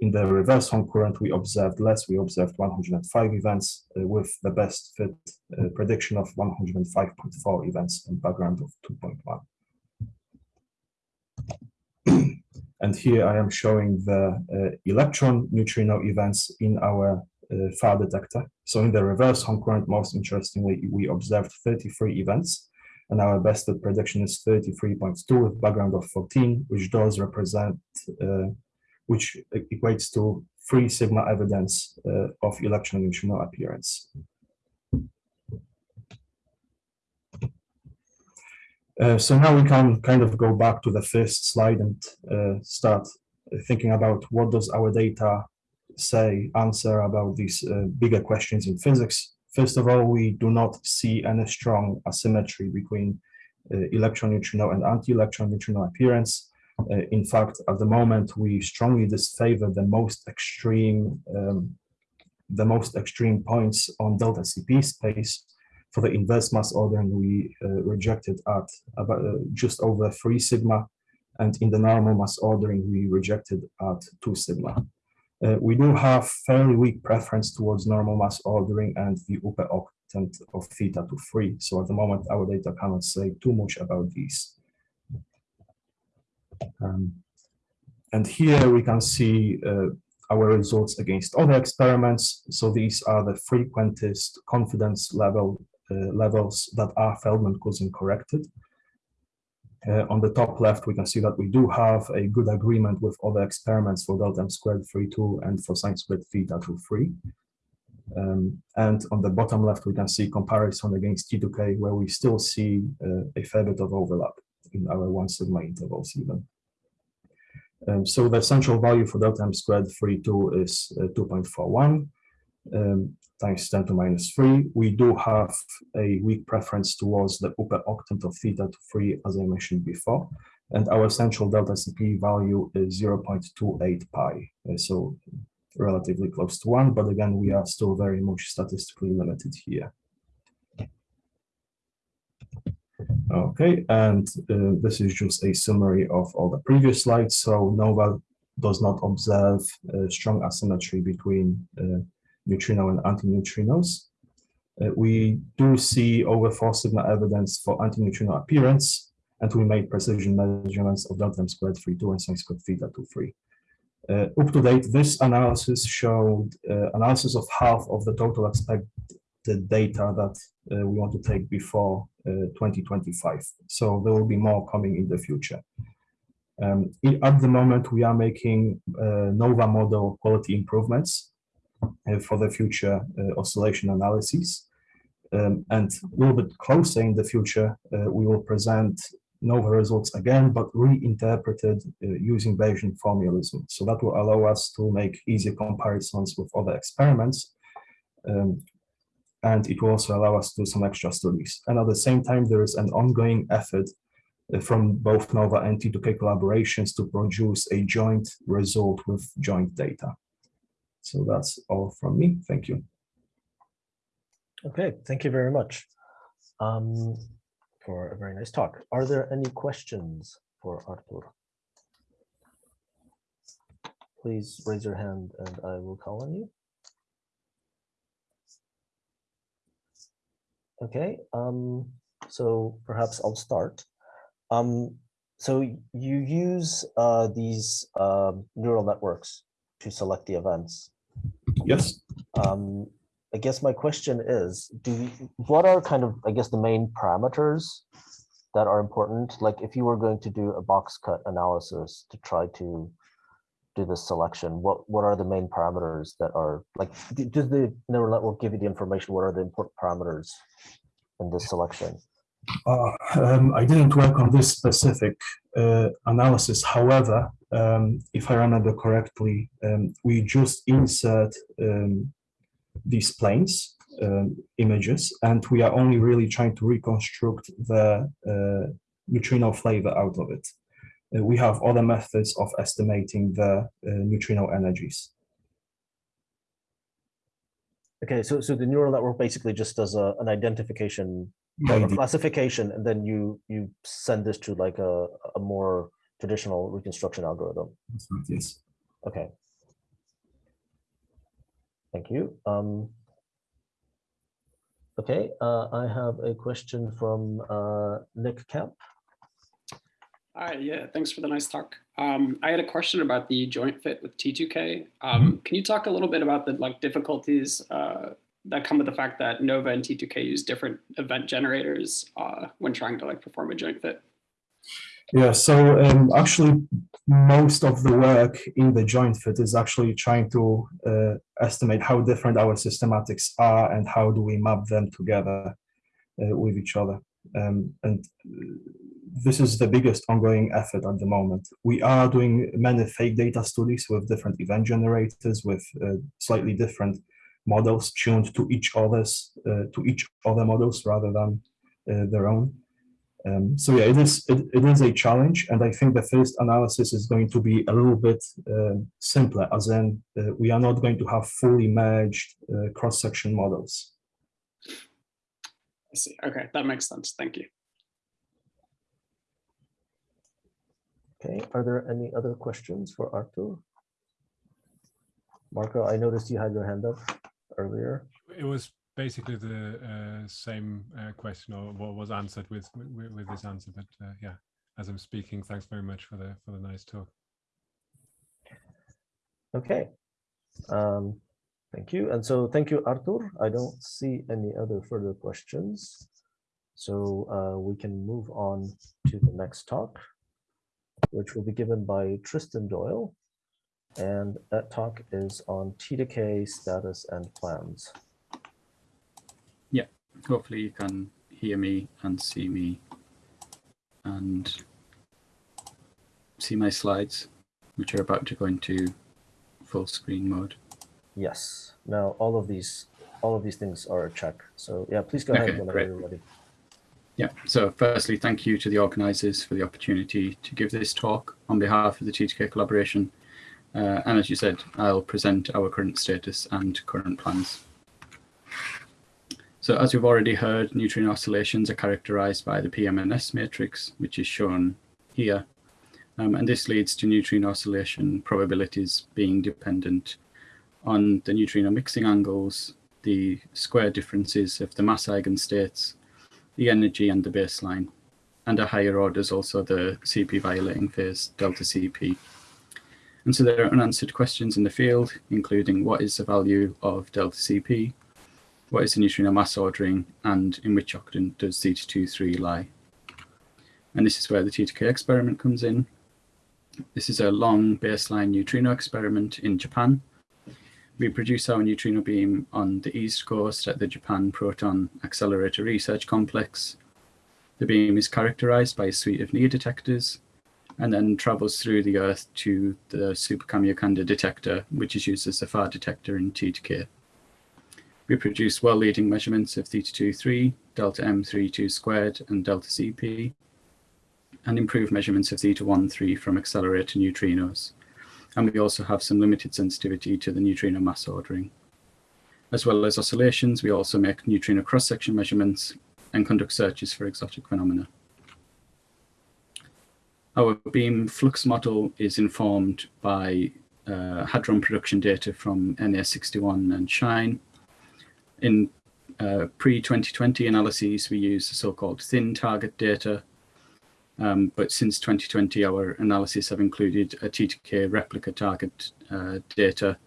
[SPEAKER 5] in the reverse horn current, we observed less. We observed 105 events uh, with the best fit uh, prediction of 105.4 events and background of 2.1. and here I am showing the uh, electron neutrino events in our uh, far detector. So in the reverse horn current, most interestingly, we observed 33 events and our best prediction is 33.2 with background of 14, which does represent, uh, which equates to three sigma evidence uh, of electron neutrino appearance. Uh, so now we can kind of go back to the first slide and uh, start thinking about what does our data say, answer about these uh, bigger questions in physics. First of all, we do not see any strong asymmetry between uh, electron neutrino and anti-electron neutrino appearance. Uh, in fact, at the moment, we strongly disfavor the most extreme, um, the most extreme points on delta CP space. For the inverse mass ordering, we uh, rejected at about uh, just over three sigma, and in the normal mass ordering, we rejected at two sigma. Uh, we do have fairly weak preference towards normal mass ordering and the upper octant of theta to three. So at the moment, our data cannot say too much about these. Um, and here we can see uh, our results against other experiments. So these are the frequentist confidence level uh, levels that are Feldman-Cousin corrected. Uh, on the top left, we can see that we do have a good agreement with other experiments for delta m squared 3, 2 and for sine squared theta to 3. Um, and on the bottom left, we can see comparison against T2K, where we still see uh, a fair bit of overlap in our one sigma intervals even. Um, so the central value for delta m squared 3, 2 is uh, 2.41. um, times 10 to minus 3. We do have a weak preference towards the upper octant of theta to 3, as I mentioned before. And our central delta CP value is 0.28 pi. uh, So relatively close to 1, but again, we are still very much statistically limited here. Okay, and uh, this is just a summary of all the previous slides. So NOvA does not observe uh, strong asymmetry between uh, neutrino and antineutrinos. Uh, we do see over four sigma evidence for antineutrino appearance, and we made precision measurements of delta m squared 3 2 and sin squared theta 2 3. Uh, up to date, this analysis showed uh, analysis of half of the total expected data that uh, we want to take before uh, 2025. So there will be more coming in the future. Um, at the moment, we are making uh, NOvA model quality improvements for the future uh, oscillation analyses. Um, and a little bit closer in the future, uh, we will present NOvA results again, but reinterpreted uh, using Bayesian formalism. So that will allow us to make easier comparisons with other experiments. Um, and it will also allow us to do some extra studies. And at the same time, there is an ongoing effort uh, from both NOvA and T2K collaborations to produce a joint result with joint data. So that's all from me. Thank you.
[SPEAKER 1] Okay, thank you very much um, for a very nice talk. Are there any questions for Artur? Please raise your hand and I will call on you. Okay, um, so perhaps I'll start. Um, so you use uh, these um, neural networks to select the events.
[SPEAKER 5] Yes.
[SPEAKER 1] Um, I guess my question is, do you, what are kind of, I guess, the main parameters that are important? Like if you were going to do a box cut analysis to try to do this selection, what, what are the main parameters that are like, does the neural network give you the information? What are the important parameters in this selection?
[SPEAKER 5] Uh, um, I didn't work on this specific uh, analysis. However, um, if I remember correctly, um, we just insert um, these planes um, images, and we are only really trying to reconstruct the uh, neutrino flavor out of it. Uh, we have other methods of estimating the uh, neutrino energies.
[SPEAKER 1] Okay, so, so the neural network basically just does a, an identification a classification, and then you, you send this to like a, a more traditional reconstruction algorithm.
[SPEAKER 5] Yes.
[SPEAKER 1] Okay. Thank you. Um, okay, uh, I have a question from uh, Nick Kemp.
[SPEAKER 6] Hi, yeah, thanks for the nice talk. Um, I had a question about the joint fit with T2K. Um, can you talk a little bit about the like difficulties uh, that come with the fact that NOvA and T2K use different event generators uh, when trying to like perform a joint fit?
[SPEAKER 5] Yeah, so um, actually, most of the work in the joint fit is actually trying to uh, estimate how different our systematics are and how do we map them together uh, with each other. Um, and uh, this is the biggest ongoing effort at the moment. We are doing many fake data studies with different event generators with uh, slightly different models tuned to each other's uh, to each other models rather than uh, their own. Um, so yeah, it is it, it is a challenge, and I think the first analysis is going to be a little bit uh, simpler, as in uh, we are not going to have fully merged uh, cross-section models.
[SPEAKER 6] I see. Okay, that makes sense. Thank you.
[SPEAKER 1] Okay, are there any other questions for Artur? Marco, I noticed you had your hand up earlier.
[SPEAKER 7] It was basically the uh, same uh, question or what was answered with, with with this answer, but uh, yeah, as I'm speaking, thanks very much for the for the nice talk.
[SPEAKER 1] Okay. Um, thank you. And so thank you, Artur. I don't see any other further questions. So uh, we can move on to the next talk, which will be given by Tristan Doyle. And that talk is on T to status and plans.
[SPEAKER 8] Yeah, hopefully you can hear me and see me and see my slides, which are about to go into full screen mode
[SPEAKER 1] Yes. Now all of these all of these things are a check. So yeah, please go
[SPEAKER 8] Okay,
[SPEAKER 1] ahead whenever you're ready.
[SPEAKER 8] Yeah, so firstly, thank you to the organisers for the opportunity to give this talk on behalf of the T2K collaboration. Uh, and as you said, I'll present our current status and current plans. So as we've already heard, neutrino oscillations are characterized by the PMNS matrix, which is shown here. Um, and this leads to neutrino oscillation probabilities being dependent on the neutrino mixing angles, the square differences of the mass eigenstates, the energy and the baseline, and at higher orders also the CP violating phase, delta CP. And so there are unanswered questions in the field, including what is the value of delta CP, what is the neutrino mass ordering, and in which octant does theta 23 lie. And this is where the T2K experiment comes in. This is a long baseline neutrino experiment in Japan. We produce our neutrino beam on the east coast at the Japan Proton Accelerator Research Complex. The beam is characterized by a suite of near detectors and then travels through the Earth to the Super Kamiokande detector, which is used as a far detector in T2K. We produce well-leading measurements of theta 23, delta M32 squared, and delta CP, and improved measurements of theta 13 from accelerator neutrinos. And we also have some limited sensitivity to the neutrino mass ordering. As well as oscillations, we also make neutrino cross-section measurements and conduct searches for exotic phenomena. Our beam flux model is informed by uh, hadron production data from NA61 and SHINE. In uh, pre-2020 analyses, we use the so-called thin target data, um, but since 2020, our analyses have included a T2K replica target uh, data,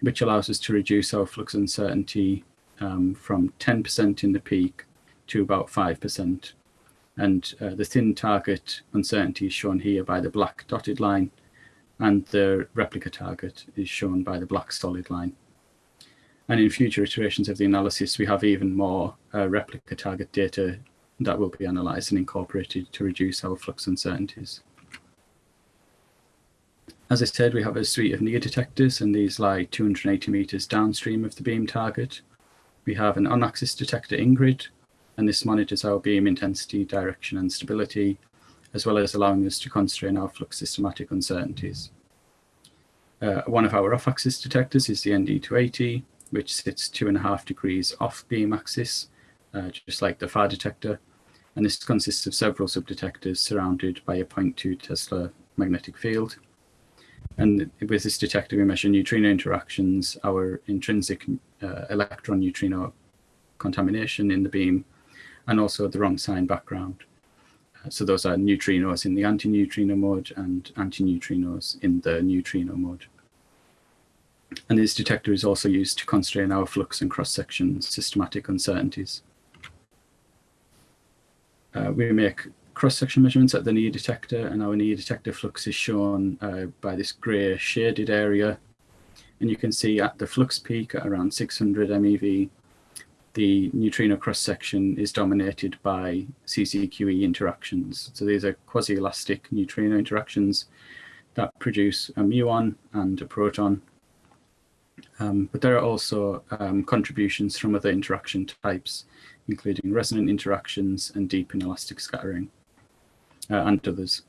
[SPEAKER 8] which allows us to reduce our flux uncertainty um, from 10% in the peak to about 5%. And uh, the thin target uncertainty is shown here by the black dotted line, and the replica target is shown by the black solid line. And in future iterations of the analysis, we have even more uh, replica target data that will be analysed and incorporated to reduce our flux uncertainties. As I said, we have a suite of near detectors, and these lie 280 metres downstream of the beam target. We have an on-axis detector INGRID, and this monitors our beam intensity, direction, and stability, as well as allowing us to constrain our flux systematic uncertainties. Uh, one of our off-axis detectors is the ND280, which sits two and a half degrees off beam axis, uh, just like the far detector. And this consists of several subdetectors surrounded by a 0.2 Tesla magnetic field. And with this detector, we measure neutrino interactions, our intrinsic uh, electron neutrino contamination in the beam, and also the wrong sign background. Uh, so those are neutrinos in the antineutrino mode and antineutrinos in the neutrino mode. And this detector is also used to constrain our flux and cross-section systematic uncertainties. Uh, we make cross-section measurements at the near detector, and our near detector flux is shown uh, by this grey shaded area. And you can see at the flux peak at around 600 MeV, the neutrino cross-section is dominated by CCQE interactions. So these are quasi-elastic neutrino interactions that produce a muon and a proton. Um, but there are also um, contributions from other interaction types, including resonant interactions and deep inelastic scattering, uh, and others.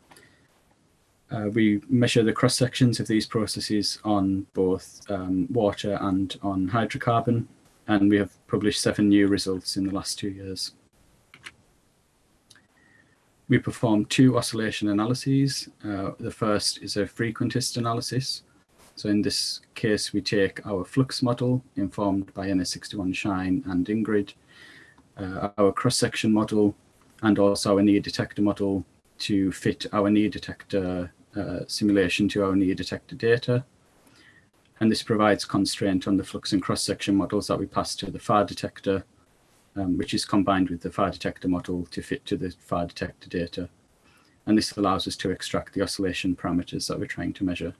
[SPEAKER 8] Uh, we measure the cross sections of these processes on both um, water and on hydrocarbon, and we have published seven new results in the last two years. We perform two oscillation analyses. Uh, the first is a frequentist analysis. So in this case, we take our flux model informed by NA61 Shine and INGRID, uh, our cross-section model, and also our near detector model to fit our near detector uh, simulation to our near detector data. And this provides constraint on the flux and cross-section models that we pass to the far detector, um, which is combined with the far detector model to fit to the far detector data. And this allows us to extract the oscillation parameters that we're trying to measure.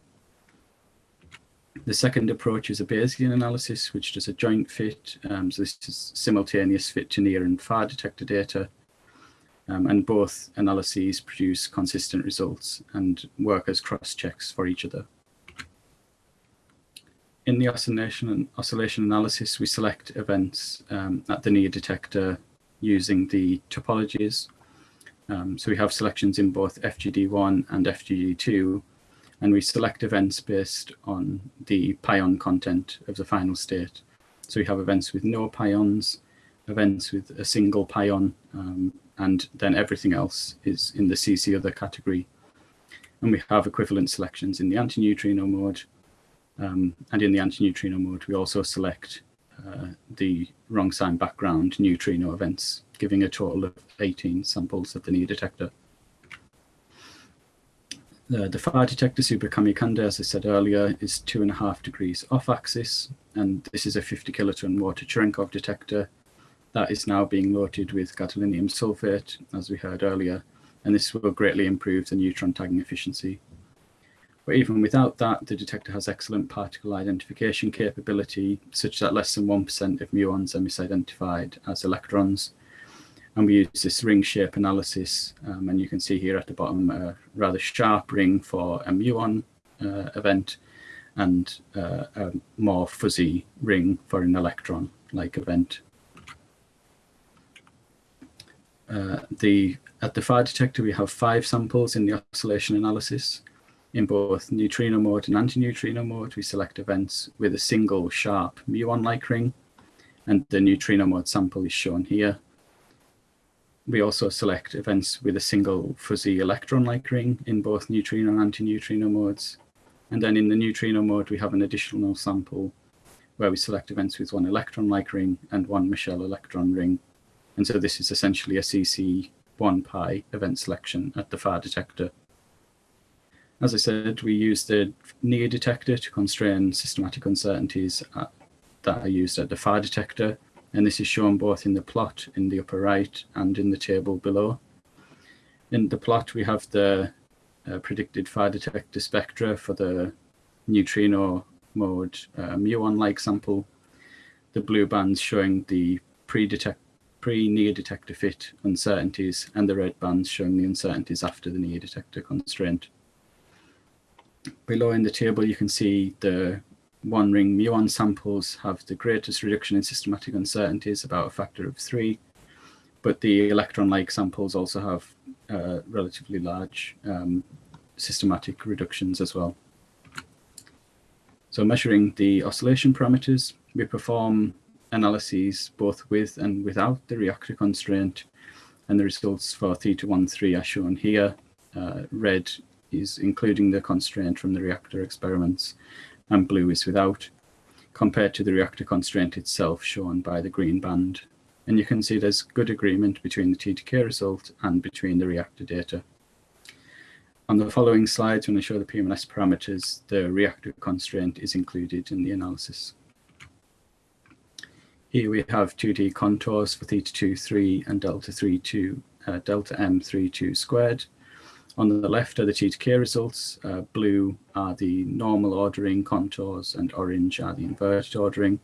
[SPEAKER 8] The second approach is a Bayesian analysis, which does a joint fit. Um, so this is simultaneous fit to near and far detector data. Um, and both analyses produce consistent results and work as cross checks for each other. In the oscillation and oscillation analysis, we select events um, at the near detector using the topologies. Um, so we have selections in both FGD1 and FGD2, and we select events based on the pion content of the final state. So we have events with no pions, events with a single pion, um, and then everything else is in the CC other category. And we have equivalent selections in the antineutrino mode. Um, and in the antineutrino mode, we also select uh, the wrong sign background neutrino events, giving a total of 18 samples at the near detector. The, far detector Super Kamiokande, as I said earlier, is two and a half degrees off axis, and this is a 50 kiloton water Cherenkov detector that is now being loaded with gadolinium sulfate, as we heard earlier, and this will greatly improve the neutron tagging efficiency. But even without that, the detector has excellent particle identification capability, such that less than 1% of muons are misidentified as electrons. And we use this ring shape analysis, um, and you can see here at the bottom a rather sharp ring for a muon uh, event, and uh, a more fuzzy ring for an electron-like event. Uh, the at the fire detector, we have five samples in the oscillation analysis. In both neutrino mode and antineutrino mode, we select events with a single sharp muon-like ring, and the neutrino mode sample is shown here. We also select events with a single fuzzy electron-like ring in both neutrino and antineutrino modes. And then in the neutrino mode, we have an additional sample where we select events with one electron-like ring and one Michel electron ring. And so this is essentially a CC 1 pi event selection at the far detector. As I said, we use the near detector to constrain systematic uncertainties at, that are used at the far detector. And this is shown both in the plot in the upper right and in the table below. In the plot, we have the uh, predicted far detector spectra for the neutrino mode uh, muon-like sample. The blue bands showing the pre-detect pre-near detector fit uncertainties and the red bands showing the uncertainties after the near detector constraint. Below in the table, you can see the one ring muon samples have the greatest reduction in systematic uncertainties, about a factor of three, but the electron-like samples also have uh, relatively large um, systematic reductions as well. So measuring the oscillation parameters, we perform analyses both with and without the reactor constraint. And the results for theta 1, 3 are shown here. Uh, red is including the constraint from the reactor experiments, and blue is without, compared to the reactor constraint itself shown by the green band. And you can see there's good agreement between the T2K result and between the reactor data. On the following slides, when I show the PMNS parameters, the reactor constraint is included in the analysis. Here we have 2D contours for theta 2, 3 and delta 3, 2, uh, delta m 3, 2 squared. On the left are the T2K results. Uh, blue are the normal ordering contours and orange are the inverted ordering.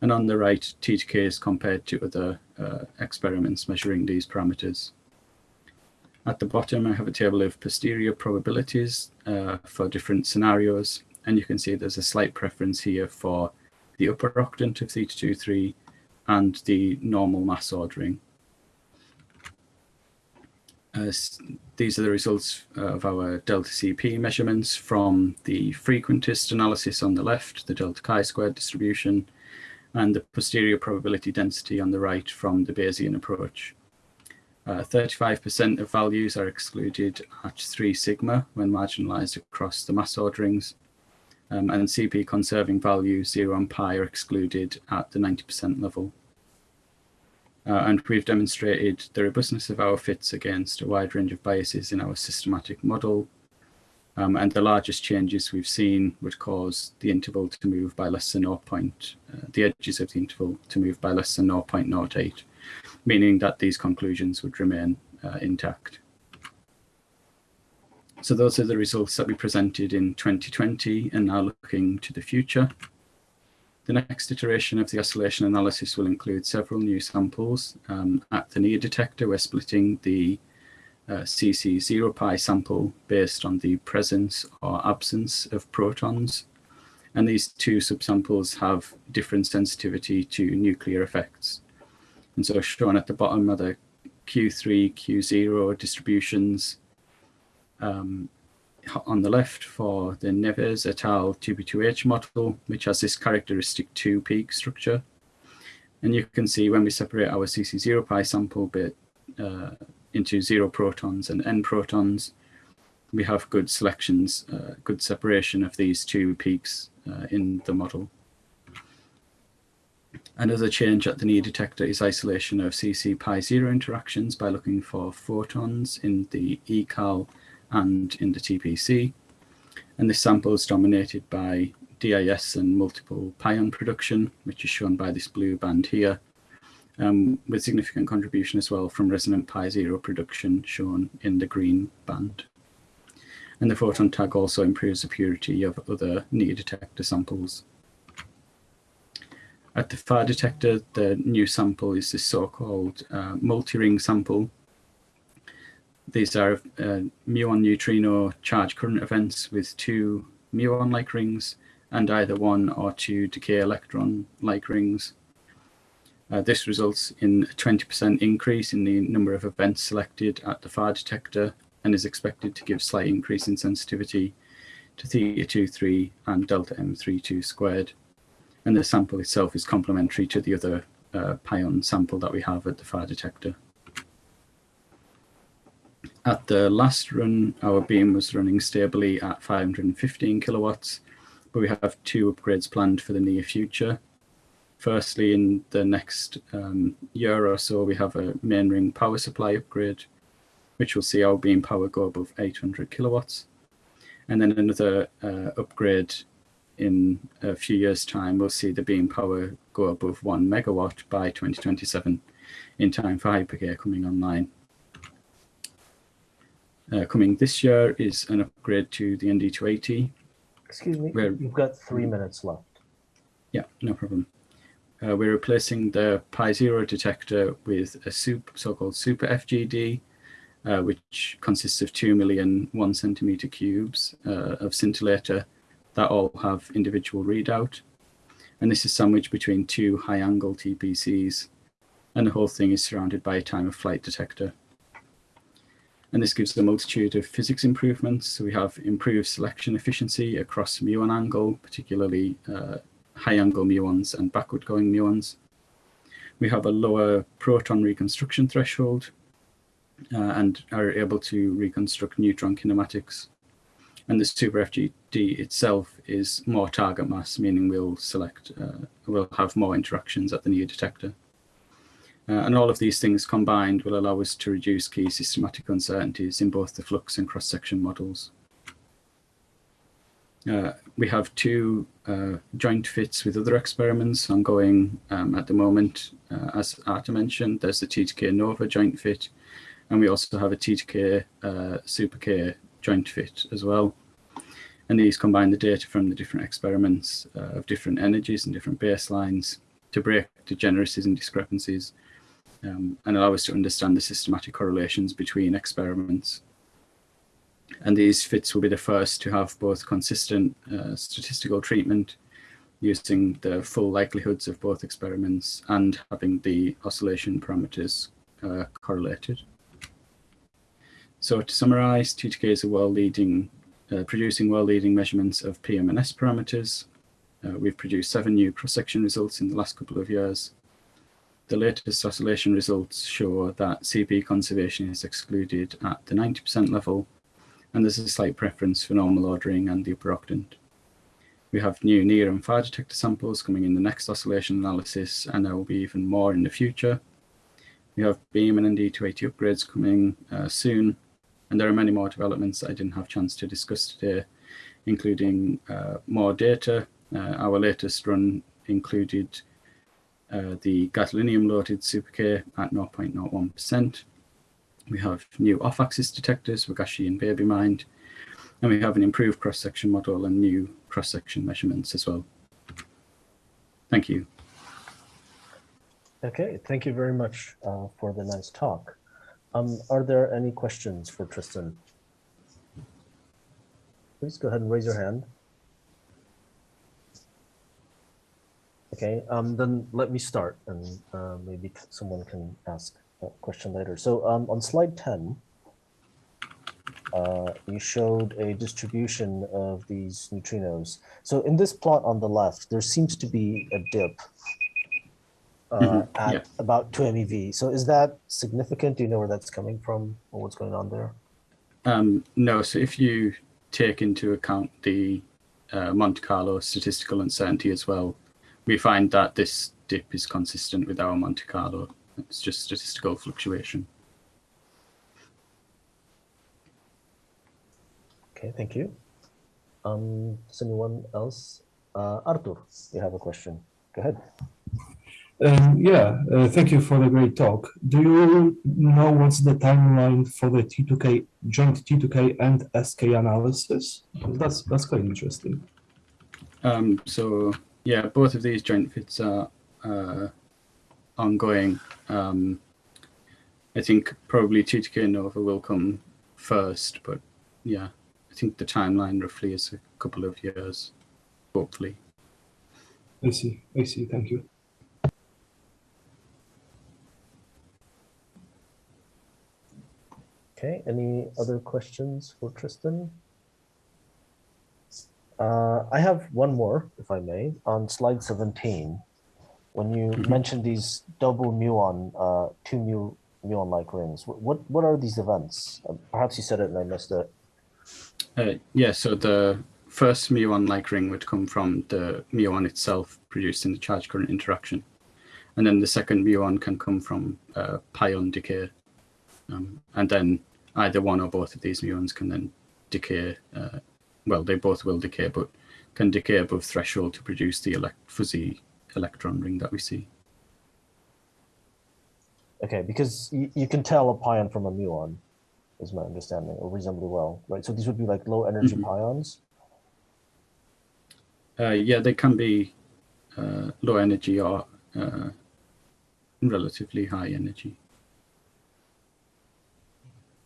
[SPEAKER 8] And on the right, T2K is compared to other uh, experiments measuring these parameters. At the bottom, I have a table of posterior probabilities uh, for different scenarios. And you can see there's a slight preference here for the upper octant of theta 2, 3, and the normal mass ordering. As these are the results of our delta CP measurements from the frequentist analysis on the left, the delta chi-squared distribution, and the posterior probability density on the right from the Bayesian approach. 35% uh, of values are excluded at 3 sigma when marginalized across the mass orderings, um, and CP conserving values 0 and pi are excluded at the 90% level. Uh, and we've demonstrated the robustness of our fits against a wide range of biases in our systematic model. Um, and the largest changes we've seen would cause the interval to move by less than 0. Point, uh, the edges of the interval to move by less than 0.08, meaning that these conclusions would remain uh, intact. So those are the results that we presented in 2020 and now looking to the future. The next iteration of the oscillation analysis will include several new samples. Um, at the near detector, we're splitting the uh, CC 0 pi sample based on the presence or absence of protons. And these two subsamples have different sensitivity to nuclear effects. And so shown at the bottom are the Q3, Q0 distributions um, on the left for the Nieves et al. 2p2h model, which has this characteristic two peak structure. And you can see when we separate our CC0 pi sample bit uh, into zero protons and n protons, we have good selections, uh, good separation of these two peaks uh, in the model. Another change at the NEAR detector is isolation of CC pi zero interactions by looking for photons in the ECAL and in the TPC. And this sample is dominated by DIS and multiple pion production, which is shown by this blue band here, um, with significant contribution as well from resonant pi zero production shown in the green band. And the photon tag also improves the purity of other NEAR detector samples. At the far detector, the new sample is this so-called uh, multi-ring sample. These are uh, muon neutrino charge current events with two muon-like rings and either one or two decay electron-like rings. Uh, this results in a 20% increase in the number of events selected at the far detector and is expected to give slight increase in sensitivity to theta 23 and delta M32 squared and the sample itself is complementary to the other uh, pion sample that we have at the far detector. At the last run, our beam was running stably at 515 kilowatts, but we have two upgrades planned for the near future. Firstly, in the next um, year or so, we have a main ring power supply upgrade, which will see our beam power go above 800 kilowatts. And then another uh, upgrade in a few years' time, we'll see the beam power go above one megawatt by 2027 in time for Hyper-K coming online. Uh, coming this year is an upgrade to the ND280.
[SPEAKER 1] Excuse me,
[SPEAKER 8] Where-
[SPEAKER 1] you've got three minutes left.
[SPEAKER 8] Yeah, no problem. Uh, we're replacing the Pi Zero detector with a super, so-called Super FGD, uh, which consists of 2 million one centimeter cubes uh, of scintillator that all have individual readout. And this is sandwiched between two high angle TPCs. And the whole thing is surrounded by a time of flight detector. And this gives a multitude of physics improvements. So we have improved selection efficiency across muon angle, particularly uh, high angle muons and backward going muons. We have a lower proton reconstruction threshold uh, and are able to reconstruct neutron kinematics. And the Super FGD itself is more target mass, meaning we'll select, uh, we'll have more interactions at the near detector. Uh, and all of these things combined will allow us to reduce key systematic uncertainties in both the flux and cross-section models. Uh, we have two uh, joint fits with other experiments ongoing um, at the moment. Uh, as Artur mentioned, there's the T2K NOvA joint fit, and we also have a T2K uh, Super K joint fit as well. And these combine the data from the different experiments uh, of different energies and different baselines to break degeneracies and discrepancies um, and allow us to understand the systematic correlations between experiments. And these fits will be the first to have both consistent uh, statistical treatment using the full likelihoods of both experiments and having the oscillation parameters uh, correlated. So to summarize, T2K is a world-leading, uh, producing world-leading measurements of PMNS parameters. Uh, we've produced seven new cross-section results in the last couple of years. The latest oscillation results show that CP conservation is excluded at the 90% level, and there's a slight preference for normal ordering and the upper octant. We have new near and far detector samples coming in the next oscillation analysis, and there will be even more in the future. We have beam and ND280 upgrades coming uh, soon, and there are many more developments I didn't have chance to discuss today, including uh, more data. Uh, our latest run included uh, the gadolinium loaded Super K at 0.01%. We have new off-axis detectors, WAGASCI and Baby MIND, and we have an improved cross-section model and new cross-section measurements as well. Thank you.
[SPEAKER 1] Okay, thank you very much uh, for the nice talk. Um, are there any questions for Tristan? Please go ahead and raise your hand. Okay, um, then let me start and uh, maybe someone can ask a question later. So um, on slide 10, uh, you showed a distribution of these neutrinos. So in this plot on the left, there seems to be a dip uh,
[SPEAKER 8] Mhm,
[SPEAKER 1] at
[SPEAKER 8] yeah.
[SPEAKER 1] about 2 MeV. So is that significant? Do you know where that's coming from or what's going on there?
[SPEAKER 8] Um, no, so if you take into account the uh, Monte Carlo statistical uncertainty as well, we find that this dip is consistent with our Monte Carlo. It's just statistical fluctuation.
[SPEAKER 1] Okay, thank you. Um, does anyone else? Uh, Artur, you have a question. Go ahead.
[SPEAKER 5] Um, yeah, uh, thank you for the great talk. Do you know what's the timeline for the T2K joint T2K and SK analysis? That's that's quite interesting.
[SPEAKER 8] Um, so yeah, both of these joint fits are uh, ongoing. Um, I think probably T2K NOvA will come first, but yeah, I think the timeline roughly is a couple of years, hopefully.
[SPEAKER 5] I see. I see. Thank you.
[SPEAKER 1] Okay, any other questions for Tristan? Uh, I have one more, if I may, on slide 17. When you
[SPEAKER 8] Mhm.
[SPEAKER 1] mentioned these double muon, uh, two mu muon-like rings, what what are these events? Uh, perhaps you said it and I missed it.
[SPEAKER 8] Uh, yeah, so the first muon-like ring would come from the muon itself produced in the charge current interaction. And then the second muon can come from uh, pion decay. Um, and then either one or both of these muons can then decay. Uh, well, they both will decay, but can decay above threshold to produce the elect fuzzy electron ring that we see.
[SPEAKER 1] Okay, because you, you can tell a pion from a muon, is my understanding, or reasonably well, right? So these would be like low energy
[SPEAKER 8] Mhm.
[SPEAKER 1] pions.
[SPEAKER 8] Uh, yeah, they can be uh, low energy or uh, relatively high energy.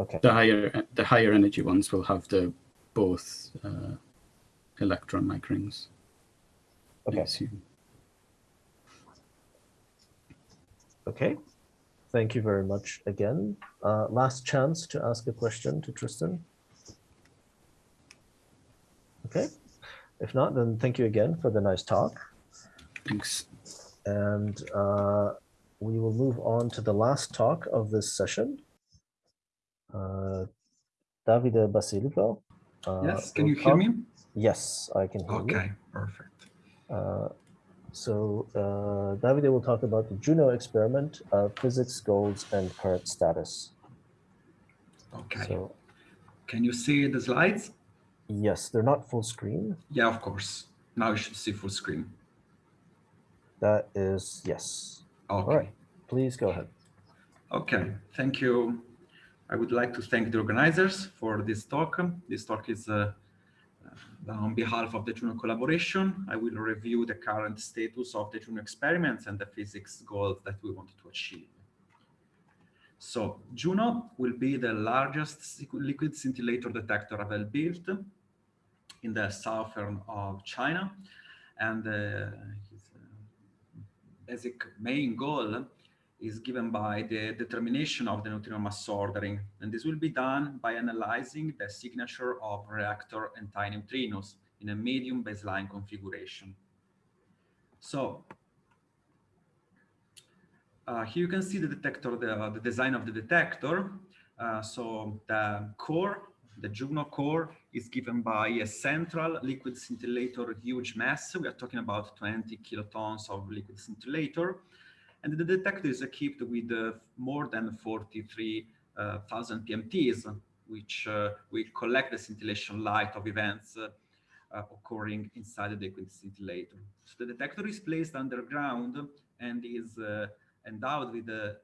[SPEAKER 1] Okay,
[SPEAKER 8] the higher the higher energy ones will have the both uh, electron rings.
[SPEAKER 1] Okay, okay. Thank you very much again. Uh, last chance to ask a question to Tristan. Okay, if not, then thank you again for the nice talk.
[SPEAKER 8] Thanks.
[SPEAKER 1] And uh, we will move on to the last talk of this session. Uh, Davide Basilico. Uh,
[SPEAKER 9] Yes, can you hear me?
[SPEAKER 1] Yes, I can hear you.
[SPEAKER 9] Okay, perfect.
[SPEAKER 1] Uh, so uh, Davide will talk about the Juno experiment, uh, physics goals, and current status.
[SPEAKER 9] Okay.
[SPEAKER 1] So
[SPEAKER 9] Can you see the slides?
[SPEAKER 1] yes, they're not full screen.
[SPEAKER 9] Yeah, of course. Now you should see full screen.
[SPEAKER 1] That is yes.
[SPEAKER 9] Okay.
[SPEAKER 1] All right, please go ahead.
[SPEAKER 9] Okay, thank you. I would like to thank the organizers for this talk. This talk is uh, uh, on behalf of the Juno collaboration. I will review the current status of the Juno experiments and the physics goals that we want to achieve. So Juno will be the largest liquid scintillator detector ever built in the southern of China. And uh, his uh, basic main goal is given by the determination of the neutrino mass ordering. And this will be done by analyzing the signature of reactor antineutrinos in a medium baseline configuration. So uh, here you can see the detector, the, the design of the detector. Uh, so the core, the Juno core is given by a central liquid scintillator huge mass. We are talking about 20 kilotons of liquid scintillator. And the detector is equipped with uh, more than 43,000 PMTs, which uh, will collect the scintillation light of events uh, uh, occurring inside the liquid scintillator. So the detector is placed underground and is uh, endowed with a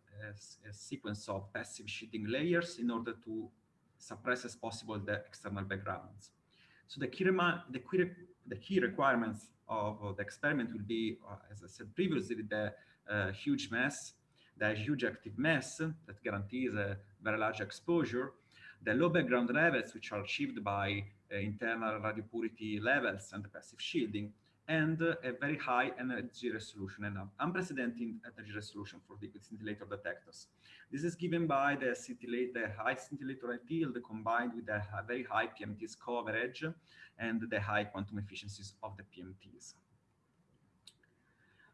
[SPEAKER 9] sequence of passive shielding layers in order to suppress as possible the external backgrounds. So the key, the key, the key requirements of uh, the experiment will be, uh, as I said previously, the uh, huge mass, the huge active mass that guarantees a very large exposure, the low background levels, which are achieved by uh, internal radio purity levels and the passive shielding, and uh, a very high energy resolution and unprecedented energy resolution for liquid scintillator detectors. This is given by the, the high scintillator yield combined with the very high PMTs coverage and the high quantum efficiencies of the PMTs.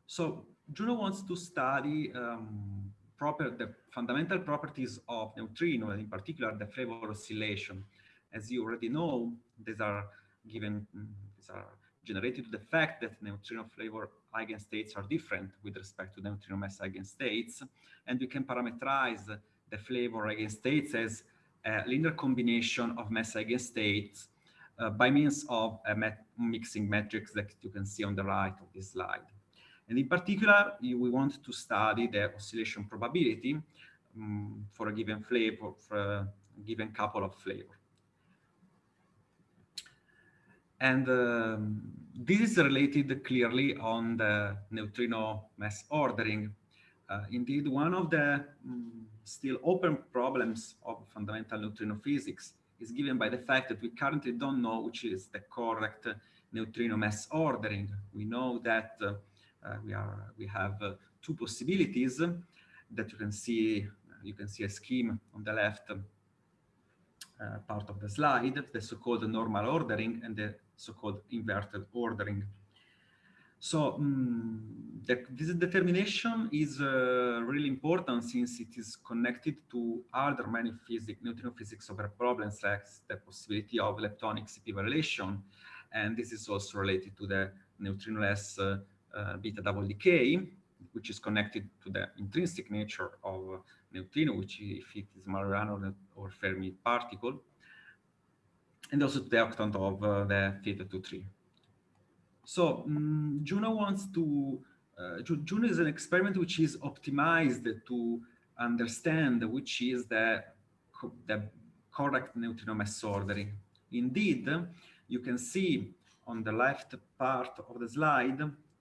[SPEAKER 9] So Juno wants to study um, proper the fundamental properties of neutrino, in particular the flavor oscillation. As you already know, these are given, mm, these are generated to the fact that neutrino flavor eigenstates are different with respect to neutrino mass eigenstates, and we can parameterize the flavor eigenstates as a linear combination of mass eigenstates uh, by means of a mixing matrix that you can see on the right of this slide. And in particular, we want to study the oscillation probability um, for a given flavor, for a given couple of flavor. And um, this is related clearly on the neutrino mass ordering. Uh, indeed, one of the um, still open problems of fundamental neutrino physics is given by the fact that we currently don't know which is the correct neutrino mass ordering. We know that uh, we are we have uh, two possibilities that you can see. You can see a scheme on the left uh, part of the slide, the so-called normal ordering and the so-called inverted ordering. So um, the, this determination is uh, really important since it is connected to other many physics, neutrino physics over problems like the possibility of leptonic CP violation. And this is also related to the neutrinoless uh, uh, beta double decay, which is connected to the intrinsic nature of neutrino, which if it is Majorana or Fermi particle and also the octant of uh, the theta 2-3. So um, Juno wants to, uh, Juno is an experiment which is optimized to understand which is the, the correct neutrino mass ordering. Indeed, you can see on the left part of the slide,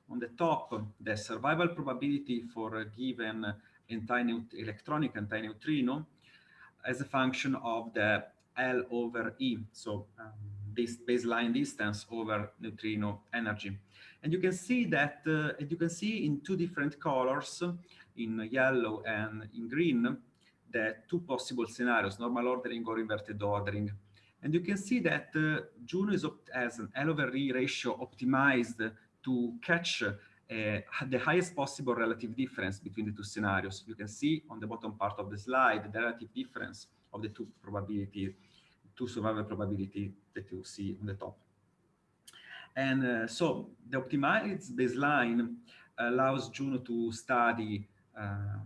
[SPEAKER 9] on the top, the survival probability for a given electronic antineutrino as a function of the L over E, so um, this baseline distance over neutrino energy. And you can see that, uh, you can see in two different colors, in yellow and in green, the two possible scenarios, normal ordering or inverted ordering. And you can see that uh, Juno is as an L over E ratio optimized to catch uh, the highest possible relative difference between the two scenarios. You can see on the bottom part of the slide the relative difference of the two probability two survival probability that you see on the top. And uh, so the optimized baseline allows Juno to study uh,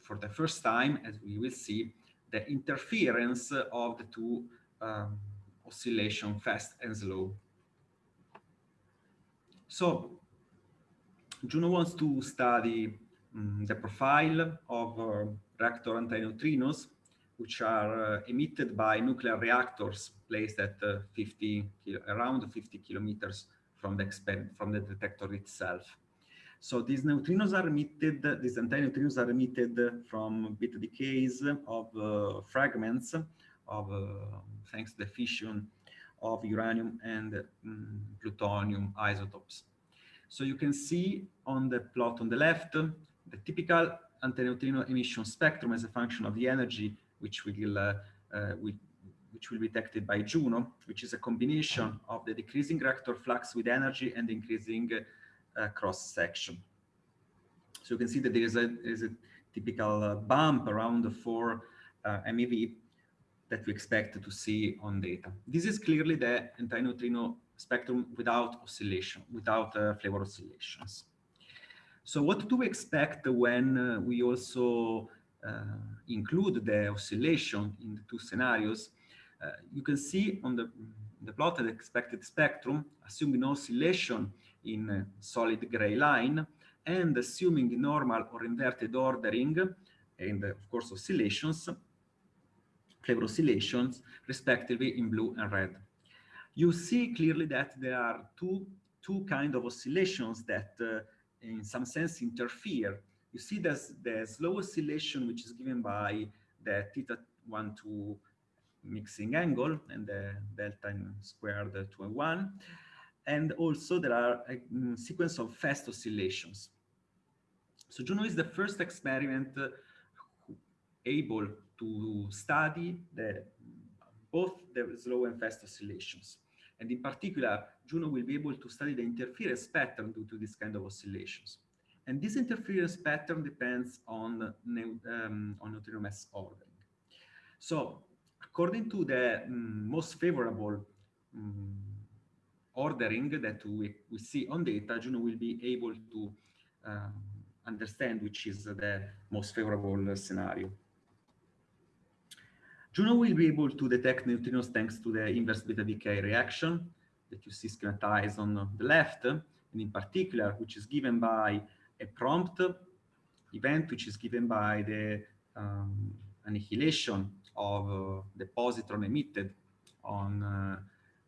[SPEAKER 9] for the first time, as we will see, the interference of the two um, oscillation fast and slow. So Juno wants to study um, the profile of uh, reactor antineutrinos which are uh, emitted by nuclear reactors placed at uh, 50 around 50 kilometers from the from the detector itself. So these neutrinos are emitted, these antineutrinos are emitted from beta decays of uh, fragments of, uh, thanks to the fission of uranium and um, plutonium isotopes. So you can see on the plot on the left, the typical antineutrino emission spectrum as a function of the energy which will uh, uh, which will be detected by Juno, which is a combination of the decreasing reactor flux with energy and increasing uh, cross section. So you can see that there is a, a typical bump around the 4 MeV that we expect to see on data. This is clearly the antineutrino spectrum without oscillation, without uh, flavor oscillations. So what do we expect when uh, we also uh, include the oscillation in the two scenarios, uh, you can see on the, the plotted expected spectrum, assuming no oscillation in solid gray line, and assuming normal or inverted ordering, and of course oscillations, oscillations, respectively in blue and red. You see clearly that there are two, two kind of oscillations that uh, in some sense interfere you see there's the slow oscillation, which is given by the theta 1 2 mixing angle and the delta squared 2 and 1. and also there are a mm, sequence of fast oscillations. So Juno is the first experiment uh, able to study the, both the slow and fast oscillations. And in particular, Juno will be able to study the interference pattern due to this kind of oscillations. And this interference pattern depends on, um, on neutrino mass ordering. So according to the um, most favorable um, ordering that we, we see on data, Juno will be able to um, understand which is the most favorable scenario. Juno will be able to detect neutrinos thanks to the inverse beta decay reaction that you see schematized on the left, and in particular, which is given by a prompt event, which is given by the um, annihilation of uh, the positron emitted on uh,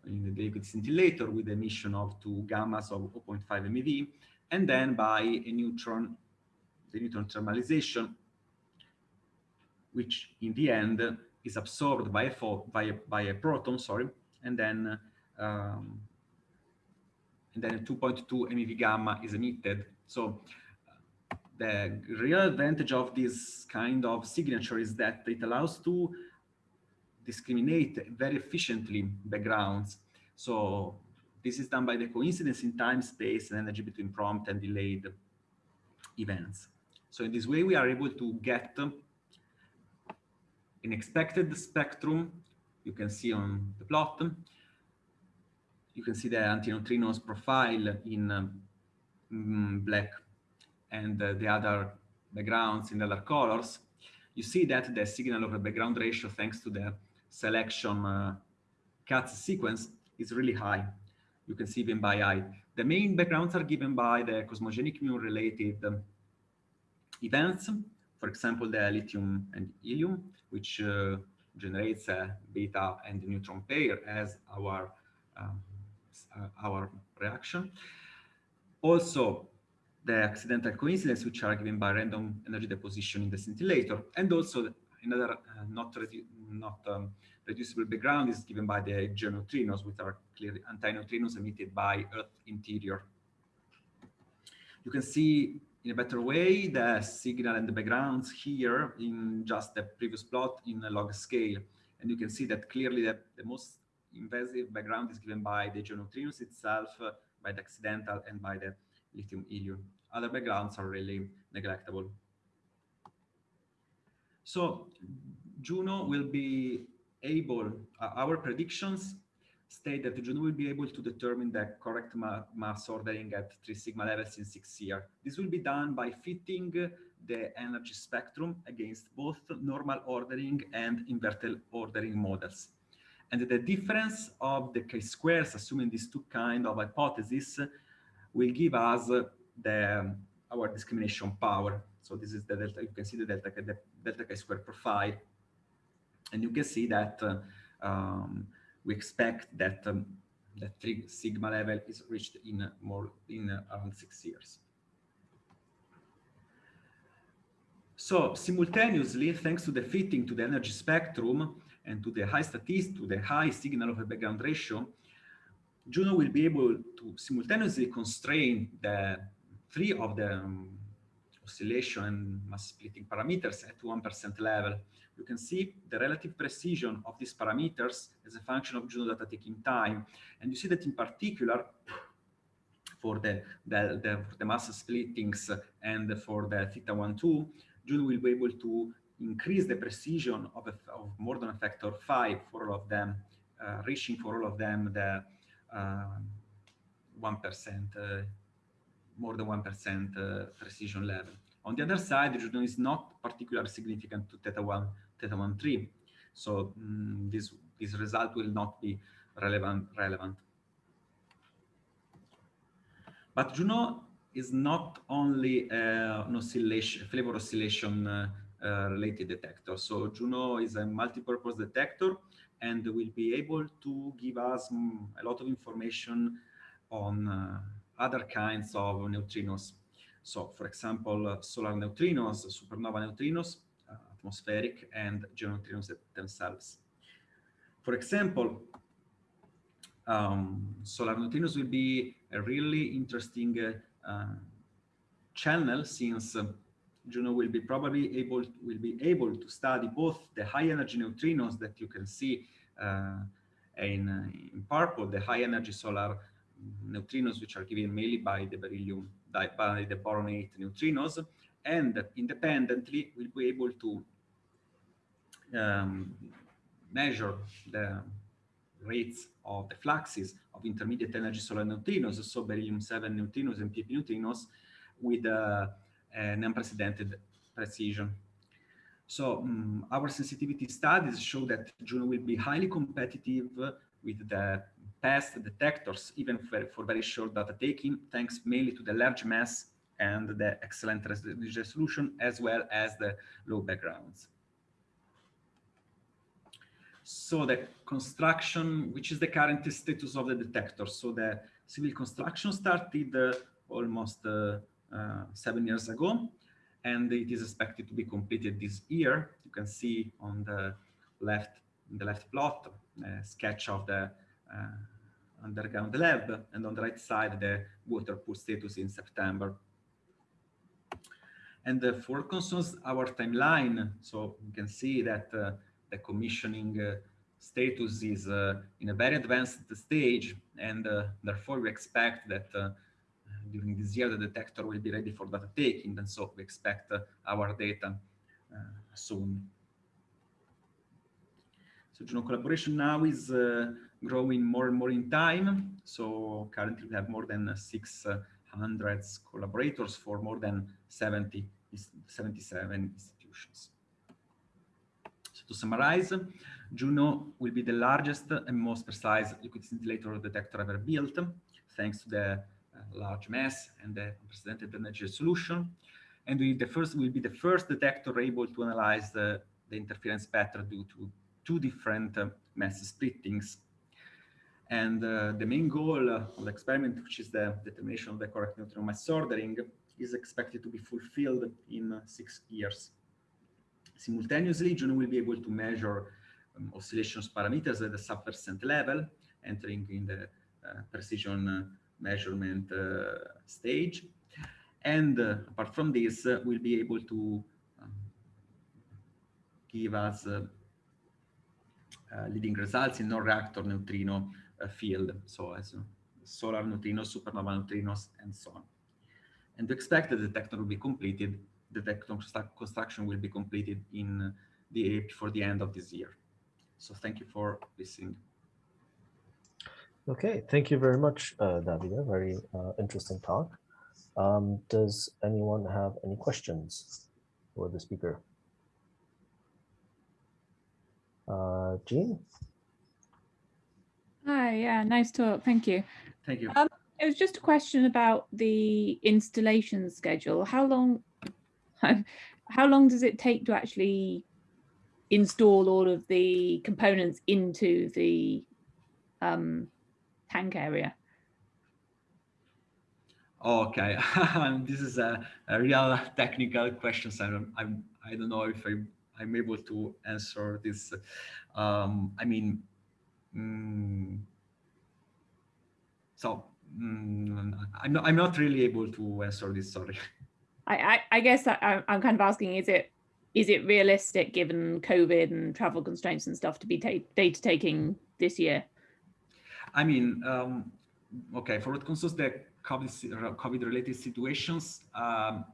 [SPEAKER 9] in the liquid scintillator with emission of two gammas of 0.5 MeV, and then by a neutron, the neutron thermalization, which in the end is absorbed by a, by a, by a proton, sorry, and then um, and then 2.2 MeV gamma is emitted. So the real advantage of this kind of signature is that it allows to discriminate very efficiently backgrounds. So this is done by the coincidence in time, space, and energy between prompt and delayed events. So in this way, we are able to get an expected spectrum. You can see on the plot. You can see the antineutrinos profile in um, black and uh, the other backgrounds in other colors, you see that the signal over background ratio, thanks to the selection uh, cuts sequence, is really high. You can see even by eye. The main backgrounds are given by the cosmogenic muon-related um, events, for example, the lithium and helium, which uh, generates a beta and neutron pair as our um, uh, our reaction. Also, the accidental coincidence, which are given by random energy deposition in the scintillator, and also another uh, not, redu not um, reducible background is given by the geoneutrinos, which are clearly antineutrinos emitted by Earth interior. You can see in a better way the signal and the backgrounds here in just the previous plot in a log scale. And you can see that clearly that the most invasive background is given by the geoneutrinos itself, uh, by the accidental and by the lithium helium other backgrounds are really neglectable. So Juno will be able, uh, our predictions state that the Juno will be able to determine the correct ma mass ordering at three sigma levels in six years. This will be done by fitting the energy spectrum against both normal ordering and inverted ordering models. And the difference of the chi-squares, assuming these two kind of hypotheses, will give us the our discrimination power. So this is the delta, you can see the delta, delta chi-square profile. And you can see that uh, um, we expect that um, three sigma level is reached in more in uh, around six years. So simultaneously, thanks to the fitting to the energy spectrum and to the high statistics, to the high signal over background ratio, Juno will be able to simultaneously constrain the three of the um, oscillation and mass splitting parameters at 1% level. You can see the relative precision of these parameters as a function of Juno data taking time. And you see that in particular, for the, the, the, for the mass splittings and for the theta 1, 2, Juno will be able to increase the precision of, a, of more than a factor 5 for all of them, uh, reaching for all of them the 1% uh, more than 1% uh, precision level. On the other side, Juno is not particularly significant to theta 1, theta 1, 3. So um, this, this result will not be relevant. relevant. But Juno is not only uh, an oscillation, flavor oscillation uh, uh, related detector. So Juno is a multi-purpose detector and will be able to give us um, a lot of information on uh, other kinds of neutrinos. So, for example, uh, solar neutrinos, supernova neutrinos, uh, atmospheric, and geoneutrinos themselves. For example, um, solar neutrinos will be a really interesting uh, uh, channel since uh, Juno will be probably able will be able to study both the high energy neutrinos that you can see uh, in, uh, in purple, the high energy solar neutrinos, which are given mainly by the beryllium, by the boron-8 neutrinos, and independently we'll be able to um, measure the rates of the fluxes of intermediate energy solar neutrinos, so beryllium-7 neutrinos and PP neutrinos, with uh, an unprecedented precision. So um, our sensitivity studies show that Juno will be highly competitive with the past detectors, even for, for very short data taking, thanks mainly to the large mass and the excellent resolution, as well as the low backgrounds. So the construction, which is the current status of the detector. So the civil construction started uh, almost uh, uh, seven years ago, and it is expected to be completed this year. You can see on the left, the left plot, sketch of the uh, underground lab, and on the right side, the water pool status in September. And uh, for concerns our timeline, so you can see that uh, the commissioning uh, status is uh, in a very advanced stage, and uh, therefore we expect that during this year the detector will be ready for data taking, and so we expect our data soon. So Juno collaboration now is growing more and more in time. So currently we have more than 600 collaborators for more than 70 77 institutions. So to summarize, Juno will be the largest and most precise liquid scintillator detector ever built, thanks to the uh, large mass and the unprecedented energy solution. And we the first will be the first detector able to analyze the, the interference pattern due to two different uh, mass splittings. And uh, the main goal of the experiment, which is the determination of the correct neutrino mass ordering, is expected to be fulfilled in six years. Simultaneously, Juno will be able to measure um, oscillations parameters at the sub-percent level, entering in the uh, precision uh, measurement uh, stage. And uh, apart from this, we'll be able to um, give us leading results in non-reactor neutrino field, so as solar neutrinos, supernova neutrinos, and so on and to expect that the detector will be completed, the detector construction will be completed in the before the end of this year. So thank you for listening.
[SPEAKER 1] Okay, thank you very much, uh, Davide. Very uh, interesting talk. Um, does anyone have any questions for the speaker? Uh, Jean?
[SPEAKER 10] Hi, yeah, nice talk. Thank you.
[SPEAKER 9] Thank you.
[SPEAKER 10] Um, it was just a question about the installation schedule. How long, how long does it take to actually install all of the components into the um, tank area?
[SPEAKER 9] Okay, this is a, a, real technical question. So I'm, I'm, I don't know if I, I'm able to answer this. Um, I mean, mm, so Mm, I'm not. I'm not really able to answer this. Sorry.
[SPEAKER 10] I I, I guess I, I'm kind of asking: Is it is it realistic, given COVID and travel constraints and stuff, to be data taking this year?
[SPEAKER 9] I mean, um, okay. For what concerns the COVID COVID related situations, um,